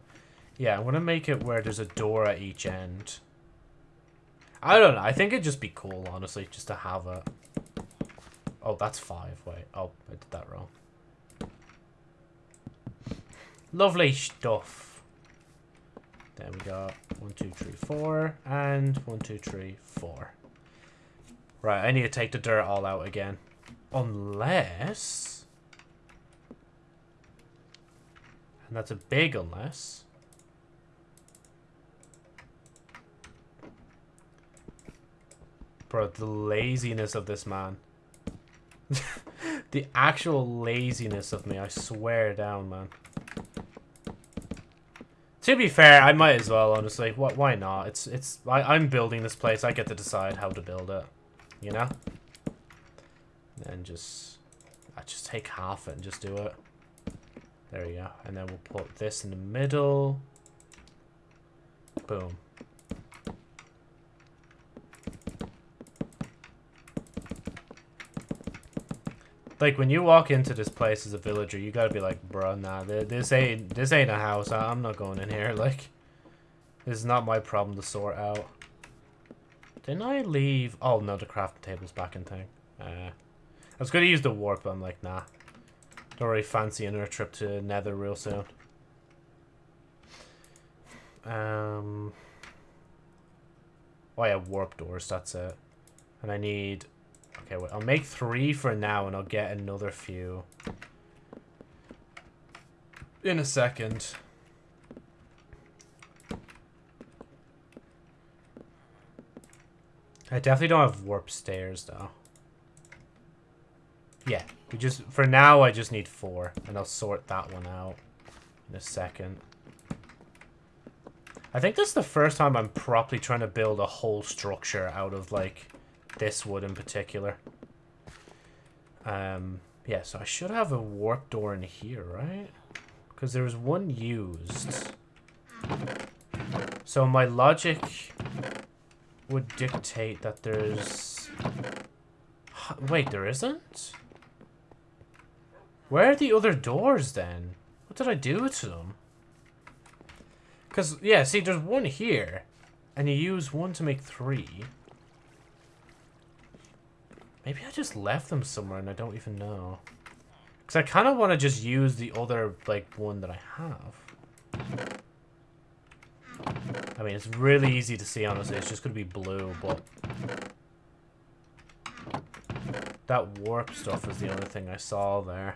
Yeah, I want to make it where there's a door at each end. I don't know. I think it'd just be cool, honestly, just to have a... Oh, that's five. Wait. Oh, I did that wrong. Lovely stuff. There we go. One, two, three, four. And one, two, three, four. Right, I need to take the dirt all out again. Unless... And that's a big unless. Bro, the laziness of this man. the actual laziness of me, I swear down, man. To be fair, I might as well, honestly. What? Why not? It's it's. I, I'm building this place. I get to decide how to build it you know? And just, I just take half it and just do it. There we go. And then we'll put this in the middle. Boom. Like when you walk into this place as a villager, you gotta be like, bro, nah, this ain't this ain't a house. I'm not going in here. Like, this is not my problem to sort out. Didn't I leave? Oh, no, the crafting table's back in thing. Uh, I was to use the warp, but I'm like, nah. Don't really fancy another trip to Nether real soon. Um, oh, yeah, warp doors, that's it. And I need... Okay, wait, I'll make three for now, and I'll get another few. In a second. I definitely don't have warp stairs, though. Yeah, we just, for now, I just need four, and I'll sort that one out in a second. I think this is the first time I'm properly trying to build a whole structure out of, like, this wood in particular. Um, yeah, so I should have a warp door in here, right? Because there was one used. So my logic would dictate that there's... Wait, there isn't? Where are the other doors then? What did I do to them? Because, yeah, see, there's one here. And you use one to make three. Maybe I just left them somewhere and I don't even know. Because I kind of want to just use the other, like, one that I have. I mean, it's really easy to see, honestly. It's just going to be blue, but... That warp stuff is the only thing I saw there.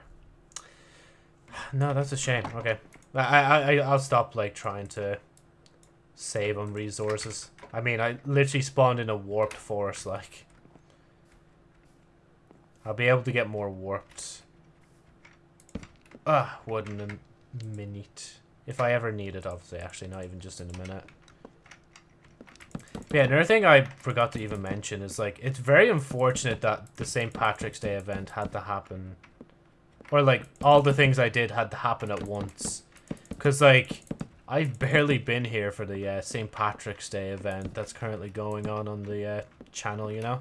No, that's a shame. Okay. I, I, I'll stop, like, trying to save on resources. I mean, I literally spawned in a warped forest, like... I'll be able to get more warped. Ah, wooden and minute. If I ever need it, obviously. Actually, not even just in a minute. Yeah, another thing I forgot to even mention is, like, it's very unfortunate that the St. Patrick's Day event had to happen. Or, like, all the things I did had to happen at once. Because, like, I've barely been here for the uh, St. Patrick's Day event that's currently going on on the uh, channel, you know?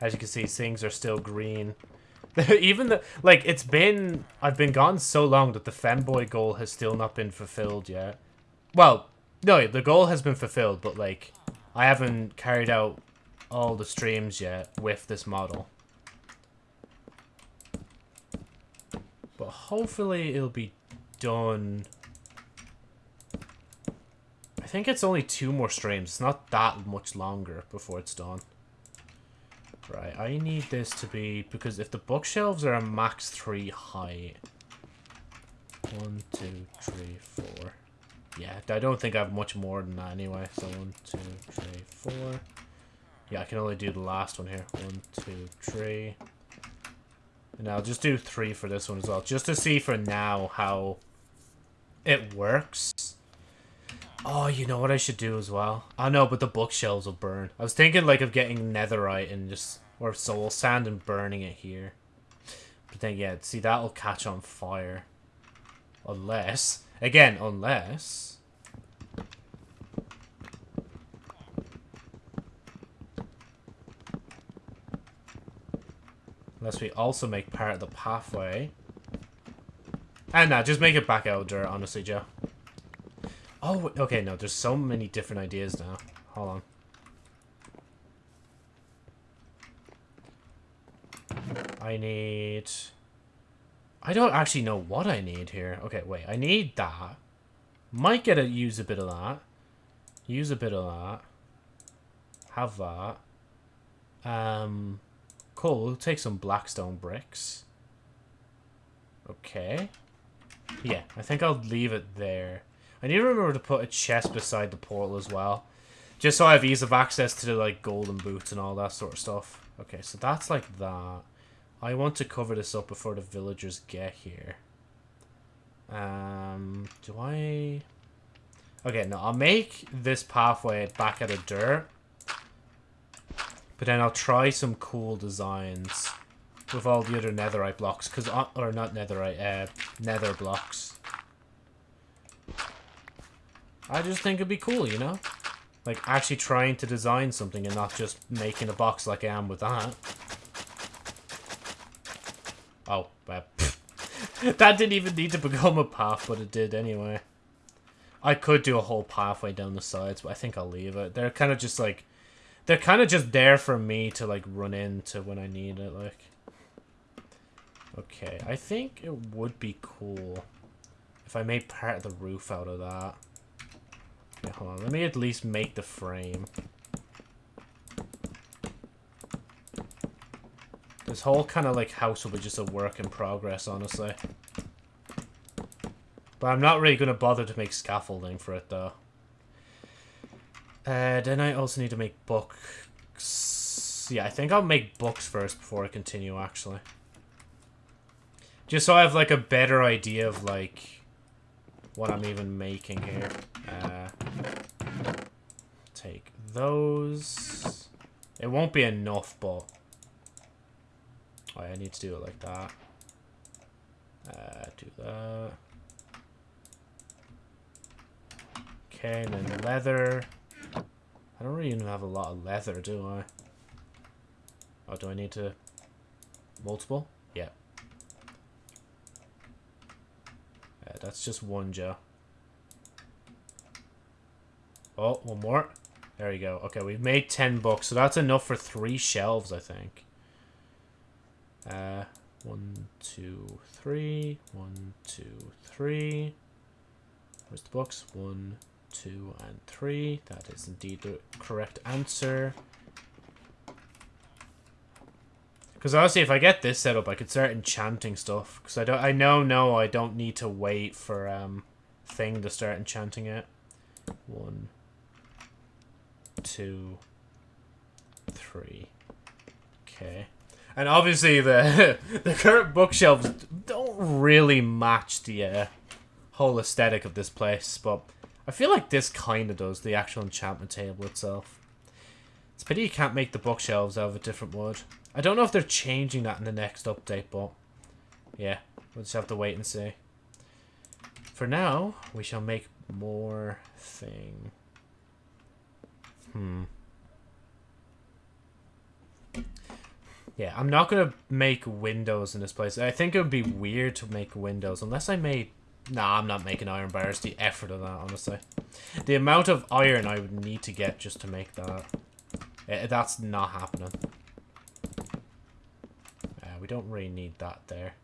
As you can see, things are still green. Even the, like, it's been, I've been gone so long that the femboy goal has still not been fulfilled yet. Well, no, the goal has been fulfilled, but, like, I haven't carried out all the streams yet with this model. But hopefully it'll be done I think it's only two more streams. It's not that much longer before it's done. Right, I need this to be... Because if the bookshelves are a max 3 height... One, two, three, four. Yeah, I don't think I have much more than that anyway. So one, two, three, four. Yeah, I can only do the last one here. One, two, three. And I'll just do three for this one as well. Just to see for now how it works. Oh, you know what I should do as well? Oh, I know, but the bookshelves will burn. I was thinking like of getting netherite and just or soul sand and burning it here. But then yeah, see that'll catch on fire. Unless again, unless Unless we also make part of the pathway. And now, just make it back out there, honestly, Joe. Oh, okay, no, there's so many different ideas now. Hold on. I need... I don't actually know what I need here. Okay, wait, I need that. Might get to use a bit of that. Use a bit of that. Have that. Um, cool, we'll take some blackstone bricks. Okay. Yeah, I think I'll leave it there. I need to remember to put a chest beside the portal as well. Just so I have ease of access to the, like, golden boots and all that sort of stuff. Okay, so that's like that. I want to cover this up before the villagers get here. Um, do I... Okay, no, I'll make this pathway back out of dirt. But then I'll try some cool designs with all the other netherite blocks. Cause, uh, or not netherite, uh, nether blocks. I just think it'd be cool, you know? Like, actually trying to design something and not just making a box like I am with that. Oh, that didn't even need to become a path, but it did anyway. I could do a whole pathway down the sides, but I think I'll leave it. They're kind of just like... They're kind of just there for me to, like, run into when I need it, like. Okay, I think it would be cool if I made part of the roof out of that. Hold on. Let me at least make the frame. This whole kind of like house will be just a work in progress, honestly. But I'm not really going to bother to make scaffolding for it, though. Uh, then I also need to make books. Yeah, I think I'll make books first before I continue, actually. Just so I have, like, a better idea of, like, what I'm even making here. Uh, take those. It won't be enough, but... Oh, I need to do it like that. Uh, do that. Okay, and then leather. I don't really even have a lot of leather, do I? Oh, do I need to... Multiple? Yeah. Yeah, that's just one, Joe. Oh, one more. There you go. Okay, we've made 10 books, so that's enough for three shelves, I think. Uh, one, two, three. One, two, three. Where's the books? One, two, and three. That is indeed the correct answer. Because honestly, if I get this set up, I could start enchanting stuff. Because I don't, I know, no, I don't need to wait for um thing to start enchanting it. One, two, three. Okay. And obviously the the current bookshelves don't really match the uh, whole aesthetic of this place, but I feel like this kind of does, the actual enchantment table itself. It's pity you can't make the bookshelves out of a different wood. I don't know if they're changing that in the next update, but yeah, we'll just have to wait and see. For now, we shall make more thing. Hmm. Yeah, I'm not going to make windows in this place. I think it would be weird to make windows unless I made... Nah, I'm not making iron bars. The effort of that, honestly. The amount of iron I would need to get just to make that. Uh, that's not happening. Uh, we don't really need that there.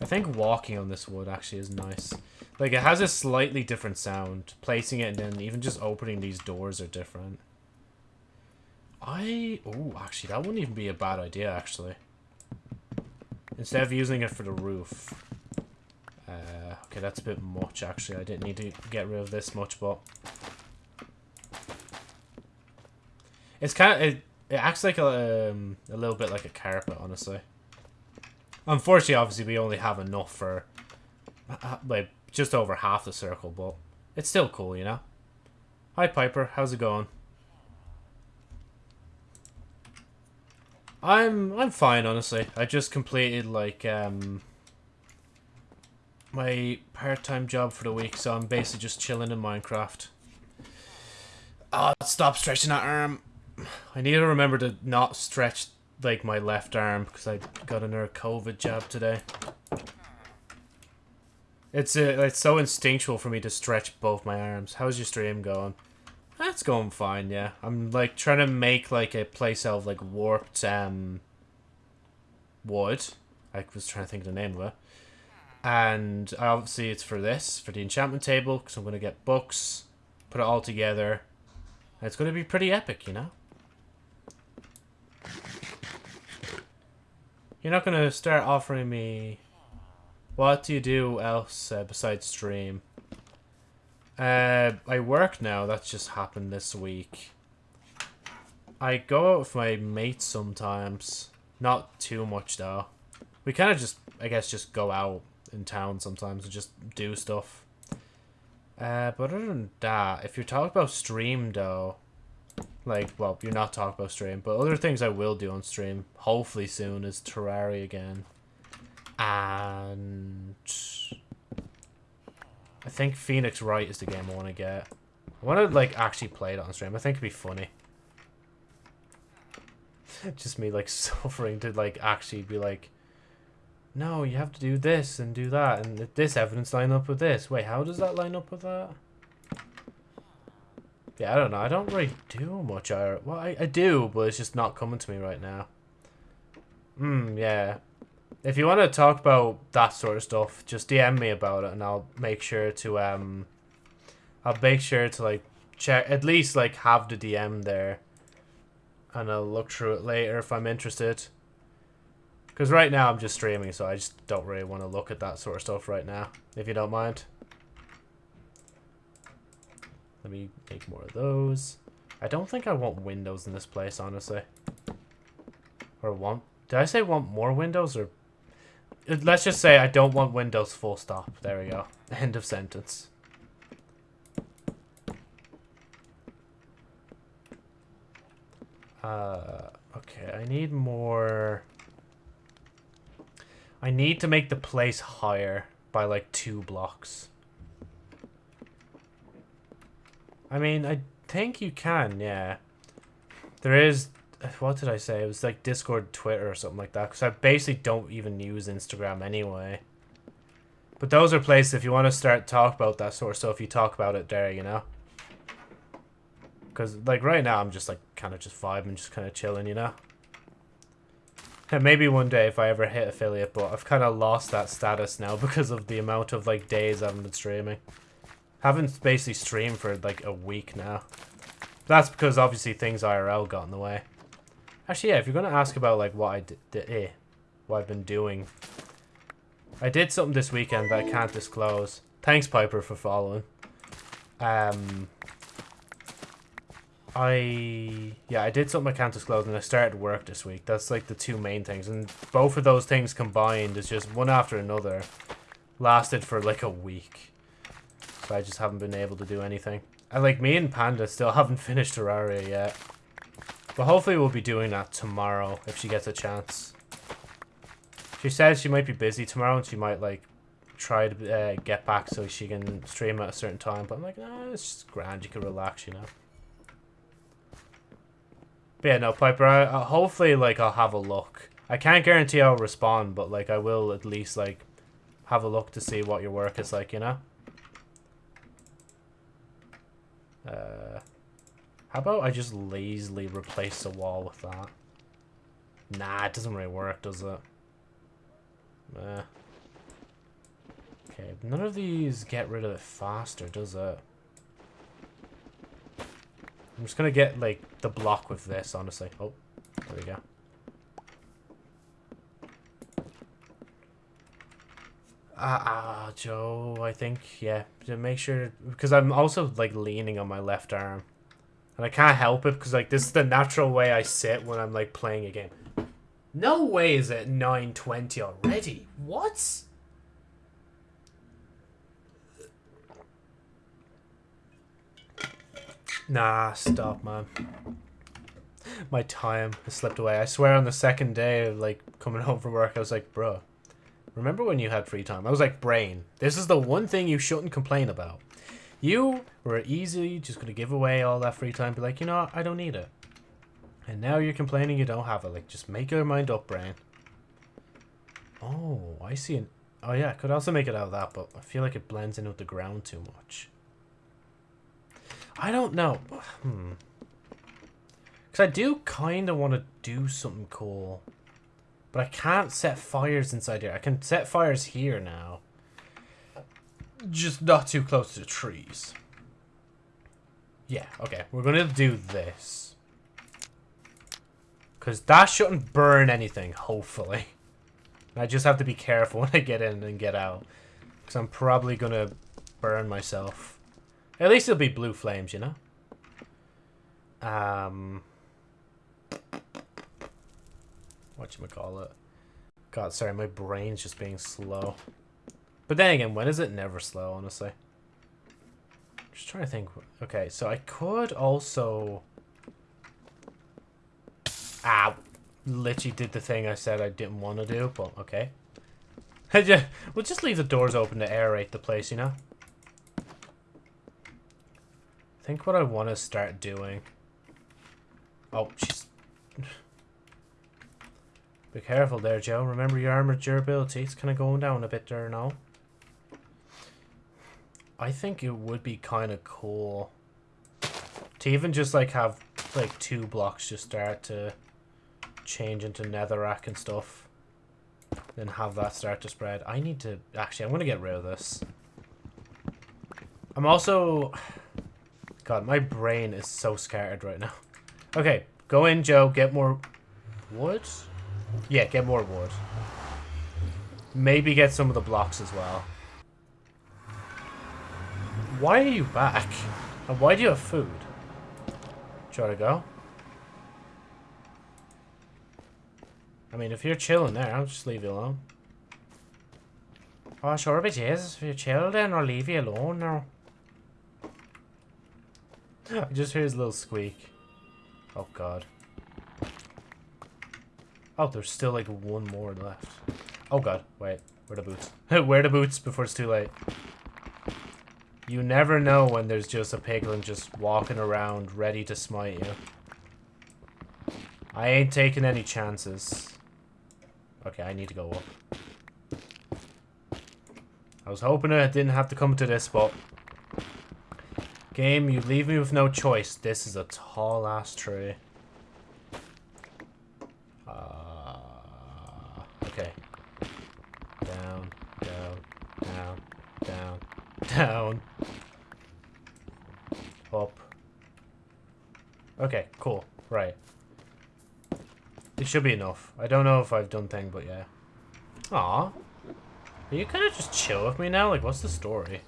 I think walking on this wood actually is nice. Like, it has a slightly different sound. Placing it and then even just opening these doors are different. I... Oh, actually, that wouldn't even be a bad idea, actually. Instead of using it for the roof. Uh, okay, that's a bit much, actually. I didn't need to get rid of this much, but... It's kind of... It, it acts like a, um, a little bit like a carpet, honestly. Unfortunately, obviously, we only have enough for... Uh, like, just over half the circle, but... It's still cool, you know? Hi, Piper. How's it going? I'm I'm fine, honestly. I just completed like um my part-time job for the week, so I'm basically just chilling in Minecraft. Oh, stop stretching that arm. I need to remember to not stretch like my left arm because I got another COVID jab today. It's uh, it's so instinctual for me to stretch both my arms. How's your stream going? That's going fine, yeah. I'm like trying to make like a place out of like warped um wood. I was trying to think of the name of it. And obviously it's for this, for the enchantment table, because I'm going to get books, put it all together. It's going to be pretty epic, you know? You're not going to start offering me... What do you do else uh, besides stream? Uh, I work now. That's just happened this week. I go out with my mates sometimes. Not too much, though. We kind of just, I guess, just go out in town sometimes and just do stuff. Uh, but other than that, if you're talking about stream, though, like, well, you're not talking about stream, but other things I will do on stream, hopefully soon, is Terraria again. And I think Phoenix Wright is the game I want to get. I want to, like, actually play it on stream. I think it'd be funny. Just me, like, suffering to, like, actually be like, no, you have to do this and do that, and this evidence line up with this. Wait, how does that line up with that? Yeah, I don't know. I don't really do much. I, well, I, I do, but it's just not coming to me right now. Hmm, yeah. If you want to talk about that sort of stuff, just DM me about it, and I'll make sure to um, I'll make sure to like check at least like have the DM there, and I'll look through it later if I'm interested. Because right now I'm just streaming, so I just don't really want to look at that sort of stuff right now, if you don't mind. Let me make more of those. I don't think I want windows in this place, honestly. Or want... Did I say want more windows or Let's just say I don't want Windows full stop. There we go. End of sentence. Uh, okay, I need more... I need to make the place higher by like two blocks. I mean, I think you can, yeah. There is what did I say? It was like Discord, Twitter, or something like that. Because I basically don't even use Instagram anyway. But those are places if you want to start talk about that sort of stuff, you talk about it there, you know. Because like right now, I'm just like kind of just vibing, just kind of chilling, you know. And maybe one day if I ever hit affiliate, but I've kind of lost that status now because of the amount of like days I haven't been streaming. haven't basically streamed for like a week now. That's because obviously things IRL got in the way. Actually, yeah, if you're going to ask about, like, what I did, eh, what I've been doing. I did something this weekend that I can't disclose. Thanks, Piper, for following. Um, I, yeah, I did something I can't disclose, and I started work this week. That's, like, the two main things. And both of those things combined is just one after another. Lasted for, like, a week. So I just haven't been able to do anything. And, like, me and Panda still haven't finished Terraria yet. But hopefully we'll be doing that tomorrow if she gets a chance. She says she might be busy tomorrow and she might, like, try to uh, get back so she can stream at a certain time. But I'm like, no, it's just grand. You can relax, you know. But yeah, no, Piper, I, hopefully, like, I'll have a look. I can't guarantee I'll respond, but, like, I will at least, like, have a look to see what your work is like, you know? Uh, how about I just lazily replace the wall with that? Nah, it doesn't really work, does it? Eh. Okay, none of these get rid of it faster, does it? I'm just gonna get, like, the block with this, honestly. Oh, there we go. Ah, uh, uh, Joe, I think, yeah. Make sure, because I'm also, like, leaning on my left arm. And I can't help it, because, like, this is the natural way I sit when I'm, like, playing a game. No way is it 9.20 already. What? Nah, stop, man. My time has slipped away. I swear on the second day of, like, coming home from work, I was like, bro, remember when you had free time? I was like, brain, this is the one thing you shouldn't complain about. You were easily just going to give away all that free time, be like, you know I don't need it. And now you're complaining you don't have it. Like, just make your mind up, brain. Oh, I see. An oh, yeah, I could also make it out of that, but I feel like it blends in with the ground too much. I don't know. Hmm. Because I do kind of want to do something cool. But I can't set fires inside here. I can set fires here now. Just not too close to the trees. Yeah, okay. We're going to do this. Because that shouldn't burn anything, hopefully. I just have to be careful when I get in and get out. Because I'm probably going to burn myself. At least it'll be blue flames, you know? Um... Whatchamacallit. God, sorry, my brain's just being slow. But then again, when is it never slow, honestly? Just trying to think. Okay, so I could also... Ah, literally did the thing I said I didn't want to do, but okay. we'll just leave the doors open to aerate the place, you know? I think what I want to start doing... Oh, she's... Be careful there, Joe. Remember your armor durability. It's kind of going down a bit there now. I think it would be kind of cool to even just like have like two blocks just start to change into netherrack and stuff. Then have that start to spread. I need to... Actually, I'm going to get rid of this. I'm also... God, my brain is so scattered right now. Okay, go in, Joe. Get more wood. Yeah, get more wood. Maybe get some of the blocks as well. Why are you back? And why do you have food? Do you want to go? I mean, if you're chilling there, I'll just leave you alone. Oh, sure it is. If you're chilling, I'll leave you alone now. I just hear his little squeak. Oh god. Oh, there's still like one more left. Oh god, wait. Where the boots? Where the boots before it's too late. You never know when there's just a piglin just walking around ready to smite you. I ain't taking any chances. Okay, I need to go up. I was hoping I didn't have to come to this, but Game, you leave me with no choice. This is a tall ass tree. Uh, okay. Down, down, down, down, down. Up. Okay, cool. Right. It should be enough. I don't know if I've done thing, but yeah. Aw. Are you kind of just chill with me now? Like, what's the story?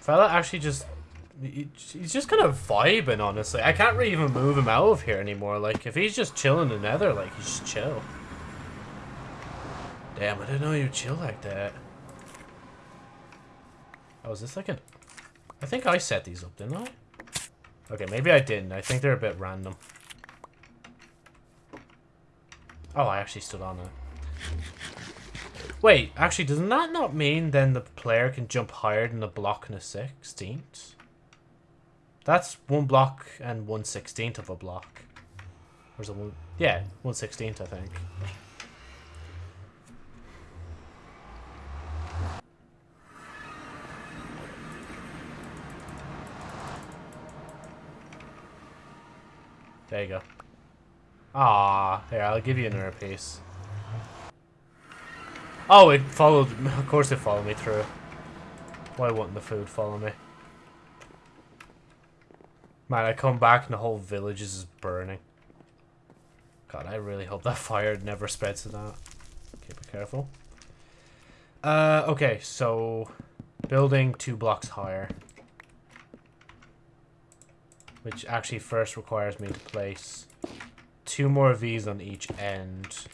Fella actually just... He's just kind of vibing, honestly. I can't really even move him out of here anymore. Like, if he's just chilling in the nether, like, he's just chill. Damn, I didn't know you chill like that. Oh, is this like an... I think I set these up, didn't I? Okay, maybe I didn't. I think they're a bit random. Oh, I actually stood on it. Wait, actually, doesn't that not mean then the player can jump higher than a block and a 16th? That's one block and one 16th of a block. Or is it one? Yeah, one 16th, I think. There you go. Ah, here, I'll give you another piece. Oh, it followed... Of course it followed me through. Why wouldn't the food follow me? Man, I come back and the whole village is burning. God, I really hope that fire never spreads to that. Okay, be careful. Uh, okay, so... Building two blocks higher. Which actually first requires me to place two more of these on each end.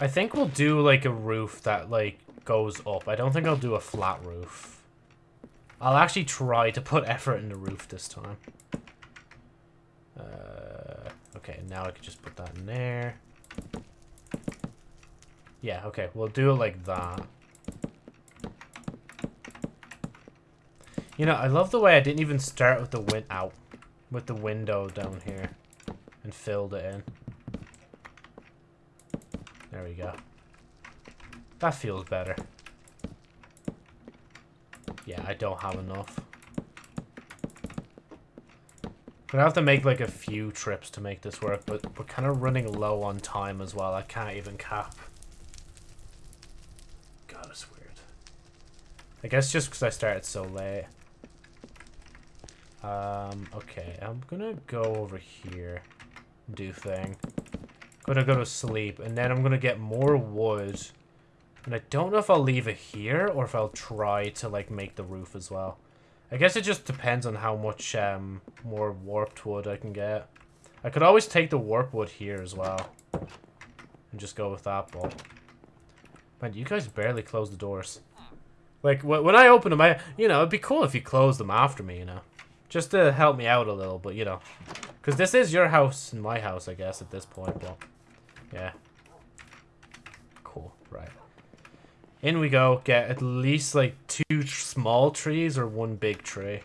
I think we'll do like a roof that like goes up. I don't think I'll do a flat roof. I'll actually try to put effort in the roof this time. Uh, okay, now I can just put that in there. Yeah, okay, we'll do it like that. You know, I love the way I didn't even start with the win out with the window down here and filled it in. There we go. That feels better. Yeah, I don't have enough. Gonna have to make like a few trips to make this work, but we're kind of running low on time as well. I can't even cap. God, it's weird. I guess just because I started so late. Um, okay, I'm gonna go over here, do thing. Gonna go to sleep, and then I'm gonna get more wood. And I don't know if I'll leave it here, or if I'll try to, like, make the roof as well. I guess it just depends on how much, um, more warped wood I can get. I could always take the warp wood here as well. And just go with that, but... Man, you guys barely close the doors. Like, when I open them, I, you know, it'd be cool if you closed them after me, you know. Just to help me out a little, but you know. Because this is your house and my house, I guess, at this point, but yeah. Cool, right. In we go. Get at least like two small trees or one big tree.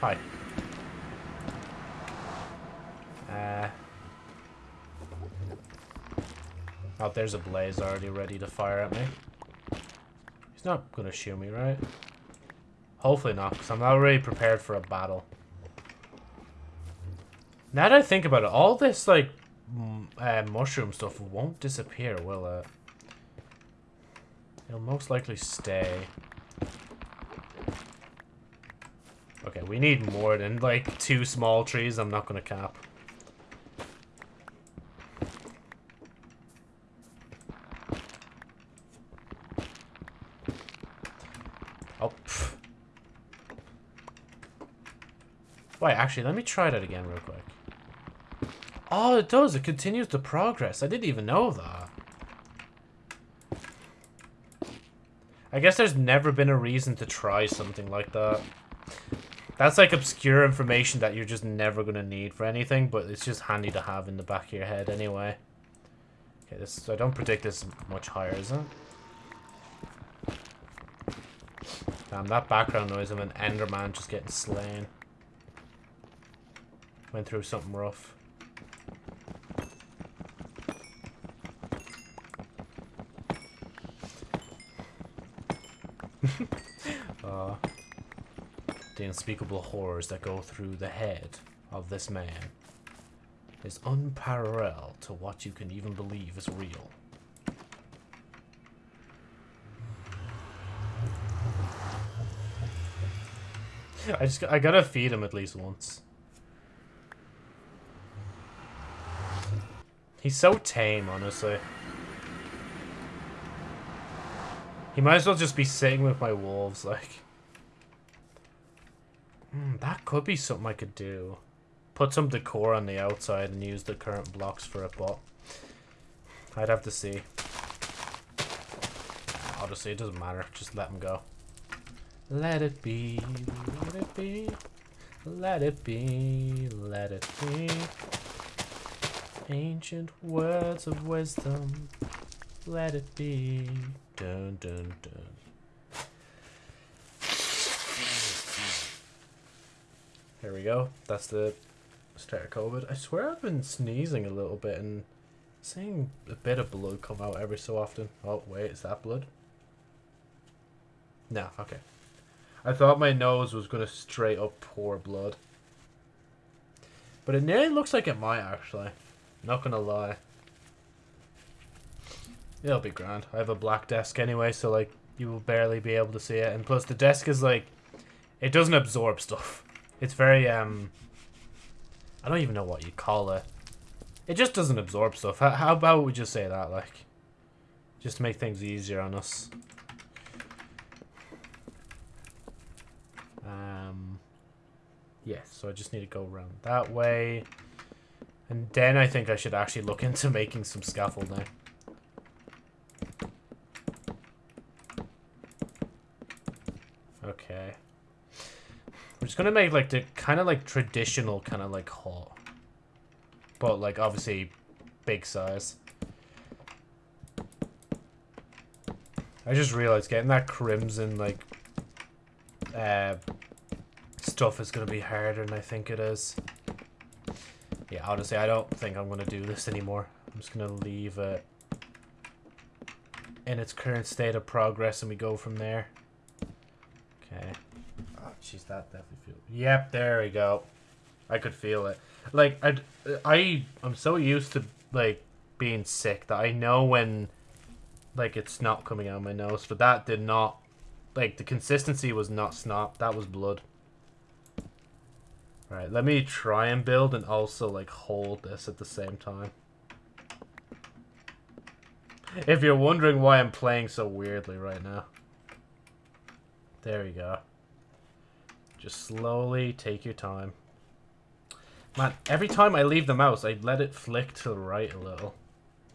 Hi. Uh, oh, there's a blaze already ready to fire at me not gonna shoot me, right? Hopefully not, because I'm not really prepared for a battle. Now that I think about it, all this, like, uh, mushroom stuff won't disappear, will it? It'll most likely stay. Okay, we need more than, like, two small trees. I'm not gonna cap. Wait, actually, let me try that again real quick. Oh, it does. It continues to progress. I didn't even know that. I guess there's never been a reason to try something like that. That's like obscure information that you're just never going to need for anything, but it's just handy to have in the back of your head anyway. Okay, this I don't predict this much higher, is it? Damn, that background noise of an Enderman just getting slain. Went through something rough. uh, the unspeakable horrors that go through the head of this man is unparalleled to what you can even believe is real. I just I gotta feed him at least once. He's so tame, honestly. He might as well just be sitting with my wolves, like. Hmm, that could be something I could do. Put some decor on the outside and use the current blocks for it, but... I'd have to see. Honestly, it doesn't matter. Just let him go. Let it be, let it be. Let it be, let it be. Ancient words of wisdom, let it be. Dun dun dun. Here we go. That's the start of COVID. I swear I've been sneezing a little bit and seeing a bit of blood come out every so often. Oh, wait, is that blood? No, okay. I thought my nose was going to straight up pour blood. But it nearly looks like it might, actually. Not to lie. It'll be grand. I have a black desk anyway, so, like, you will barely be able to see it. And plus, the desk is, like, it doesn't absorb stuff. It's very, um... I don't even know what you call it. It just doesn't absorb stuff. How, how about we just say that, like? Just to make things easier on us. Um, yeah, so I just need to go around that way. And then I think I should actually look into making some scaffolding. Okay. We're just gonna make like the kind of like traditional kind of like hall. But like obviously big size. I just realized getting that crimson like uh, stuff is to be harder than I think it is. Yeah, honestly, I don't think I'm going to do this anymore. I'm just going to leave it in its current state of progress and we go from there. Okay. Oh, jeez, that definitely feels... Yep, there we go. I could feel it. Like, I, I, I'm so used to, like, being sick that I know when, like, it's not coming out of my nose. But that did not like, the consistency was not snot. That was blood. Alright, let me try and build and also, like, hold this at the same time. If you're wondering why I'm playing so weirdly right now. There we go. Just slowly take your time. Man, every time I leave the mouse, I let it flick to the right a little.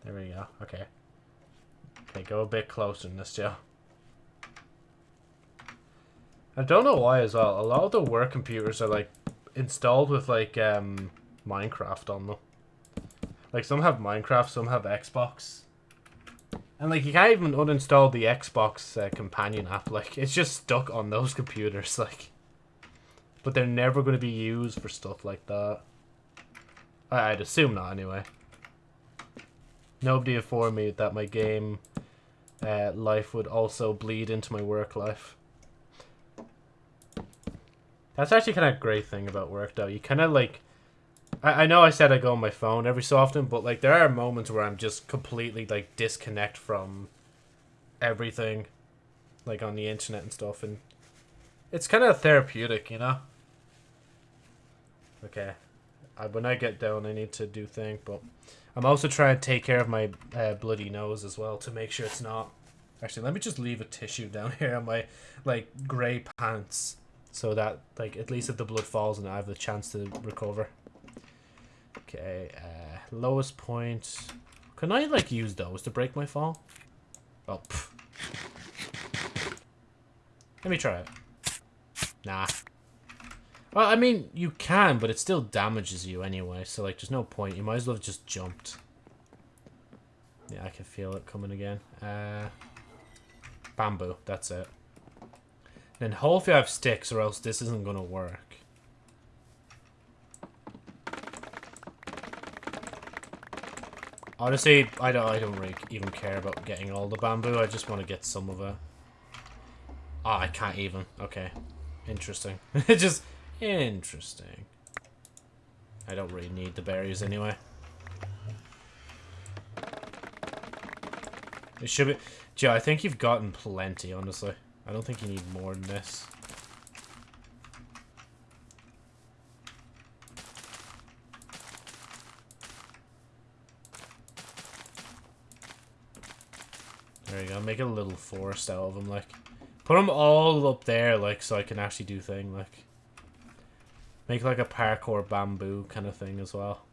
There we go. Okay. Okay, go a bit closer in this, Joe. I don't know why as well. A lot of the work computers are like installed with like um, Minecraft on them. Like some have Minecraft, some have Xbox. And like you can't even uninstall the Xbox uh, companion app. Like it's just stuck on those computers. Like, but they're never going to be used for stuff like that. I I'd assume not anyway. Nobody informed me that my game uh, life would also bleed into my work life. That's actually kind of a great thing about work, though. You kind of like. I, I know I said I go on my phone every so often, but like there are moments where I'm just completely like disconnect from everything, like on the internet and stuff, and it's kind of therapeutic, you know. Okay, I, when I get down, I need to do thing, but I'm also trying to take care of my uh, bloody nose as well to make sure it's not. Actually, let me just leave a tissue down here on my like gray pants so that, like, at least if the blood falls and I have the chance to recover. Okay, uh, lowest point. Can I, like, use those to break my fall? Oh, pff. Let me try it. Nah. Well, I mean, you can, but it still damages you anyway, so, like, there's no point. You might as well have just jumped. Yeah, I can feel it coming again. Uh, bamboo, that's it. Then hopefully I have sticks or else this isn't going to work. Honestly, I don't, I don't really even care about getting all the bamboo. I just want to get some of it. Oh, I can't even. Okay. Interesting. It's just interesting. I don't really need the berries anyway. It should be... Joe, I think you've gotten plenty, honestly. I don't think you need more than this. There you go. Make a little forest out of them, like. Put them all up there, like, so I can actually do thing, like. Make like a parkour bamboo kind of thing as well.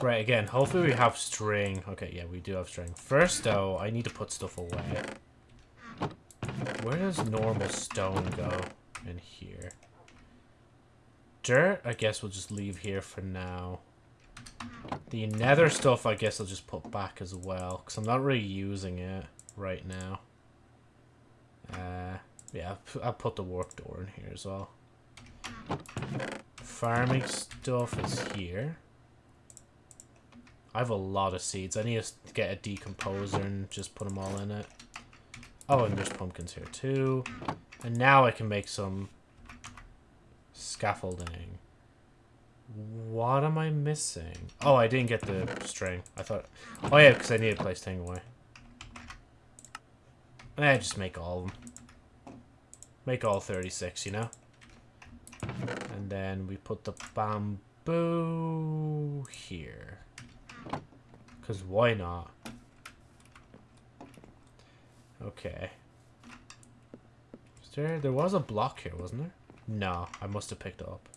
Right, again, hopefully we have string. Okay, yeah, we do have string. First, though, I need to put stuff away. Where does normal stone go? In here. dirt, I guess we'll just leave here for now. The nether stuff, I guess I'll just put back as well, because I'm not really using it right now. Uh, yeah, I'll put the warp door in here as well. Farming stuff is here. I have a lot of seeds. I need to get a decomposer and just put them all in it. Oh, and there's pumpkins here too. And now I can make some scaffolding. What am I missing? Oh, I didn't get the string. I thought... Oh yeah, because I need to place thing away. Eh, just make all of them. Make all 36, you know? And then we put the bamboo here. Because why not? Okay. Is there... There was a block here, wasn't there? No, I must have picked up.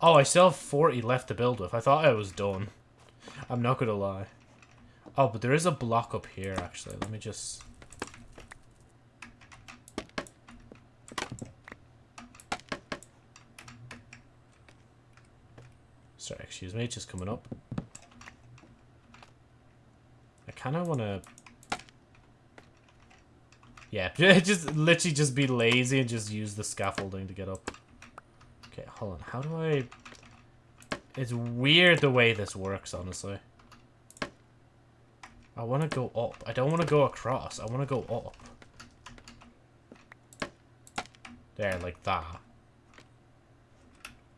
Oh, I still have 40 left to build with. I thought I was done. I'm not going to lie. Oh, but there is a block up here, actually. Let me just... Sorry, excuse me, just coming up. I kind of want to yeah, just literally just be lazy and just use the scaffolding to get up. Okay, hold on. How do I... It's weird the way this works, honestly. I want to go up. I don't want to go across. I want to go up. There, like that.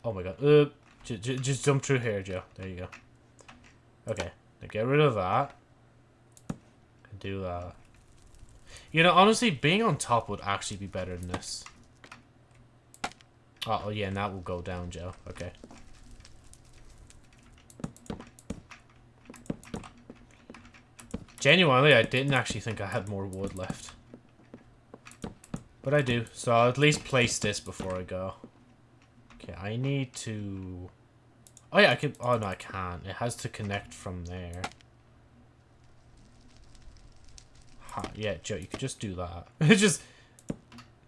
Oh my god. Uh, just jump through here, Joe. There you go. Okay. Now get rid of that. Do that. You know, honestly, being on top would actually be better than this. Oh, oh, yeah, and that will go down, Joe. Okay. Genuinely, I didn't actually think I had more wood left. But I do, so I'll at least place this before I go. Okay, I need to... Oh yeah, I can... Oh no, I can't. It has to connect from there. Yeah, Joe, you could just do that. just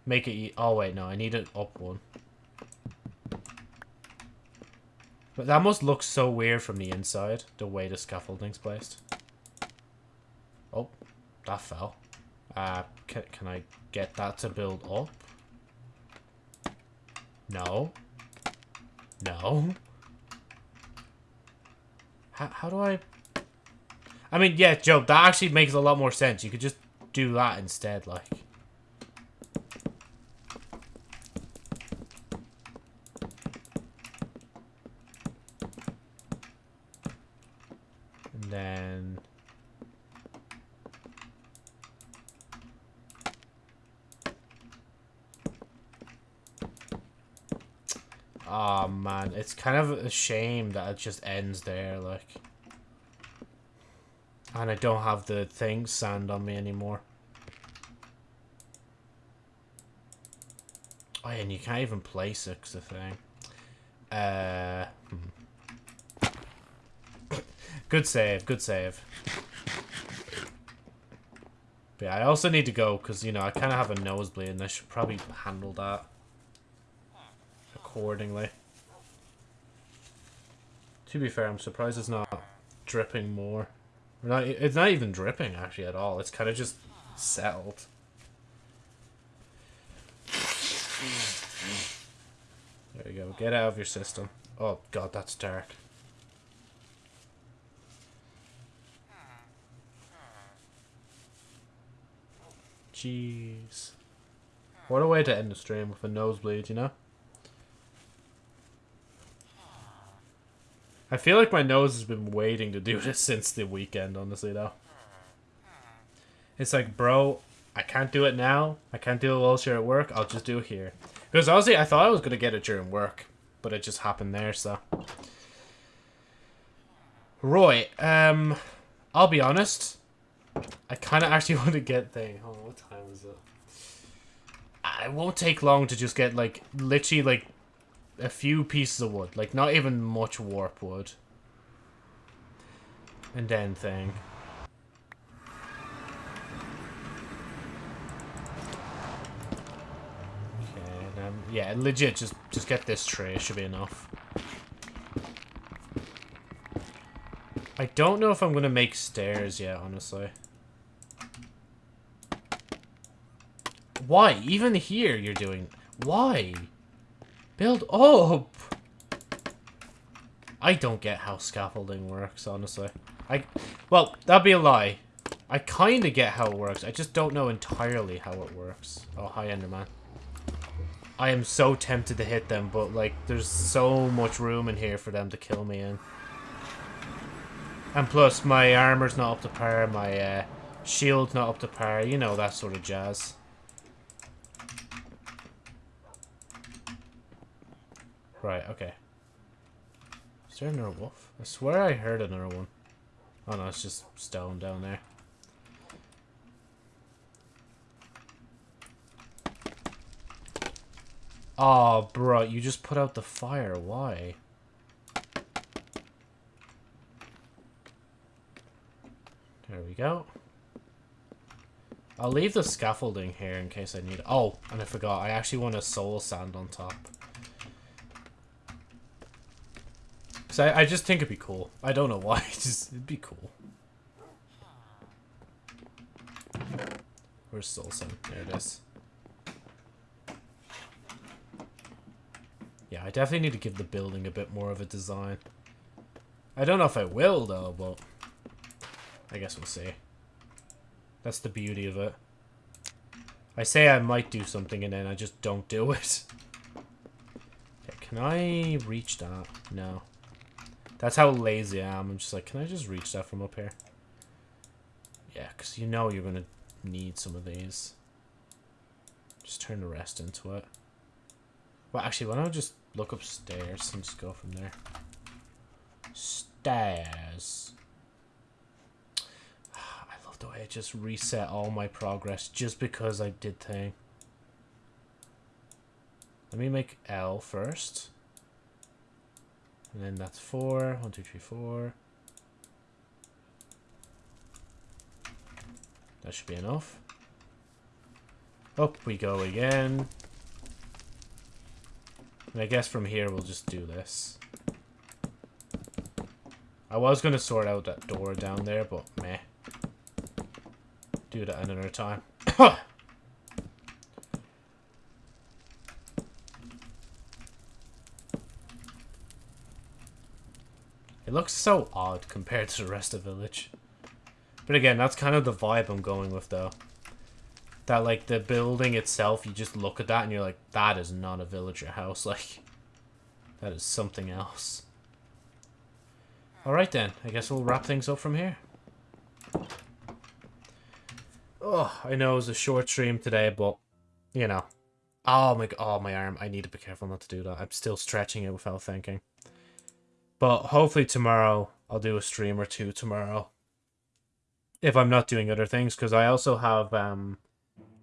make it... E oh, wait, no. I need an up one. But that must look so weird from the inside, the way the scaffolding's placed. Oh, that fell. Uh, can, can I get that to build up? No. No. How, how do I... I mean, yeah, Joe, that actually makes a lot more sense. You could just do that instead, like. And then... Oh man, it's kind of a shame that it just ends there, like. And I don't have the thing sand on me anymore. Oh, yeah, and you can't even place it, the thing. Uh, hmm. good save, good save. But yeah, I also need to go, because, you know, I kind of have a nosebleed, and I should probably handle that accordingly. To be fair, I'm surprised it's not dripping more. Not, it's not even dripping, actually, at all. It's kind of just settled. There you go. Get out of your system. Oh, God, that's dark. Jeez. What a way to end the stream with a nosebleed, you know? I feel like my nose has been waiting to do this since the weekend, honestly, though. It's like, bro, I can't do it now. I can't do it while you're at work. I'll just do it here. Because honestly, I thought I was going to get it during work. But it just happened there, so. Roy, um, I'll be honest. I kind of actually want to get thing. On, what time is it? It won't take long to just get, like, literally, like, a few pieces of wood. Like, not even much warp wood. And then thing. Yeah, legit, just, just get this tray, should be enough. I don't know if I'm going to make stairs yet, honestly. Why? Even here you're doing... Why? Build up! I don't get how scaffolding works, honestly. I... Well, that'd be a lie. I kind of get how it works. I just don't know entirely how it works. Oh, hi, Enderman. I am so tempted to hit them, but, like, there's so much room in here for them to kill me in. And plus, my armor's not up to par, my uh, shield's not up to par, you know, that sort of jazz. Right, okay. Is there another wolf? I swear I heard another one. Oh no, it's just stone down there. Oh, bro, you just put out the fire. Why? There we go. I'll leave the scaffolding here in case I need. Oh, and I forgot. I actually want a soul sand on top. Because I, I just think it'd be cool. I don't know why. just, it'd be cool. Where's soul sand? There it is. Yeah, I definitely need to give the building a bit more of a design. I don't know if I will, though, but... I guess we'll see. That's the beauty of it. I say I might do something and then I just don't do it. Okay, can I reach that? No. That's how lazy I am. I'm just like, can I just reach that from up here? Yeah, because you know you're going to need some of these. Just turn the rest into it. Well, actually, why don't I just look upstairs and just go from there? Stairs I love the way I just reset all my progress just because I did thing. Let me make L first. And then that's four. One, two, three, four. That should be enough. Up we go again. And I guess from here we'll just do this. I was going to sort out that door down there, but meh do that another time. it looks so odd compared to the rest of the village. But again, that's kind of the vibe I'm going with, though. That, like, the building itself, you just look at that and you're like, that is not a villager house. Like, that is something else. Alright then, I guess we'll wrap things up from here. Oh, I know it was a short stream today, but, you know. Oh my, oh my arm. I need to be careful not to do that. I'm still stretching it without thinking. But hopefully tomorrow, I'll do a stream or two tomorrow. If I'm not doing other things, because I also have um,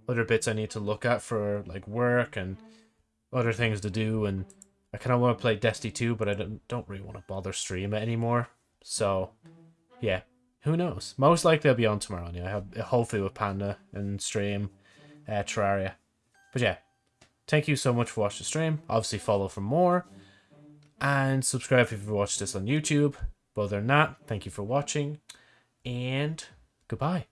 other bits I need to look at for like work and other things to do. And I kind of want to play Destiny 2, but I don't, don't really want to bother stream it anymore. So, yeah, who knows? Most likely I'll be on tomorrow. Yeah, hopefully with Panda and stream uh, Terraria. But yeah, thank you so much for watching the stream. Obviously follow for more. And subscribe if you've watched this on YouTube. But other than that, thank you for watching. And goodbye.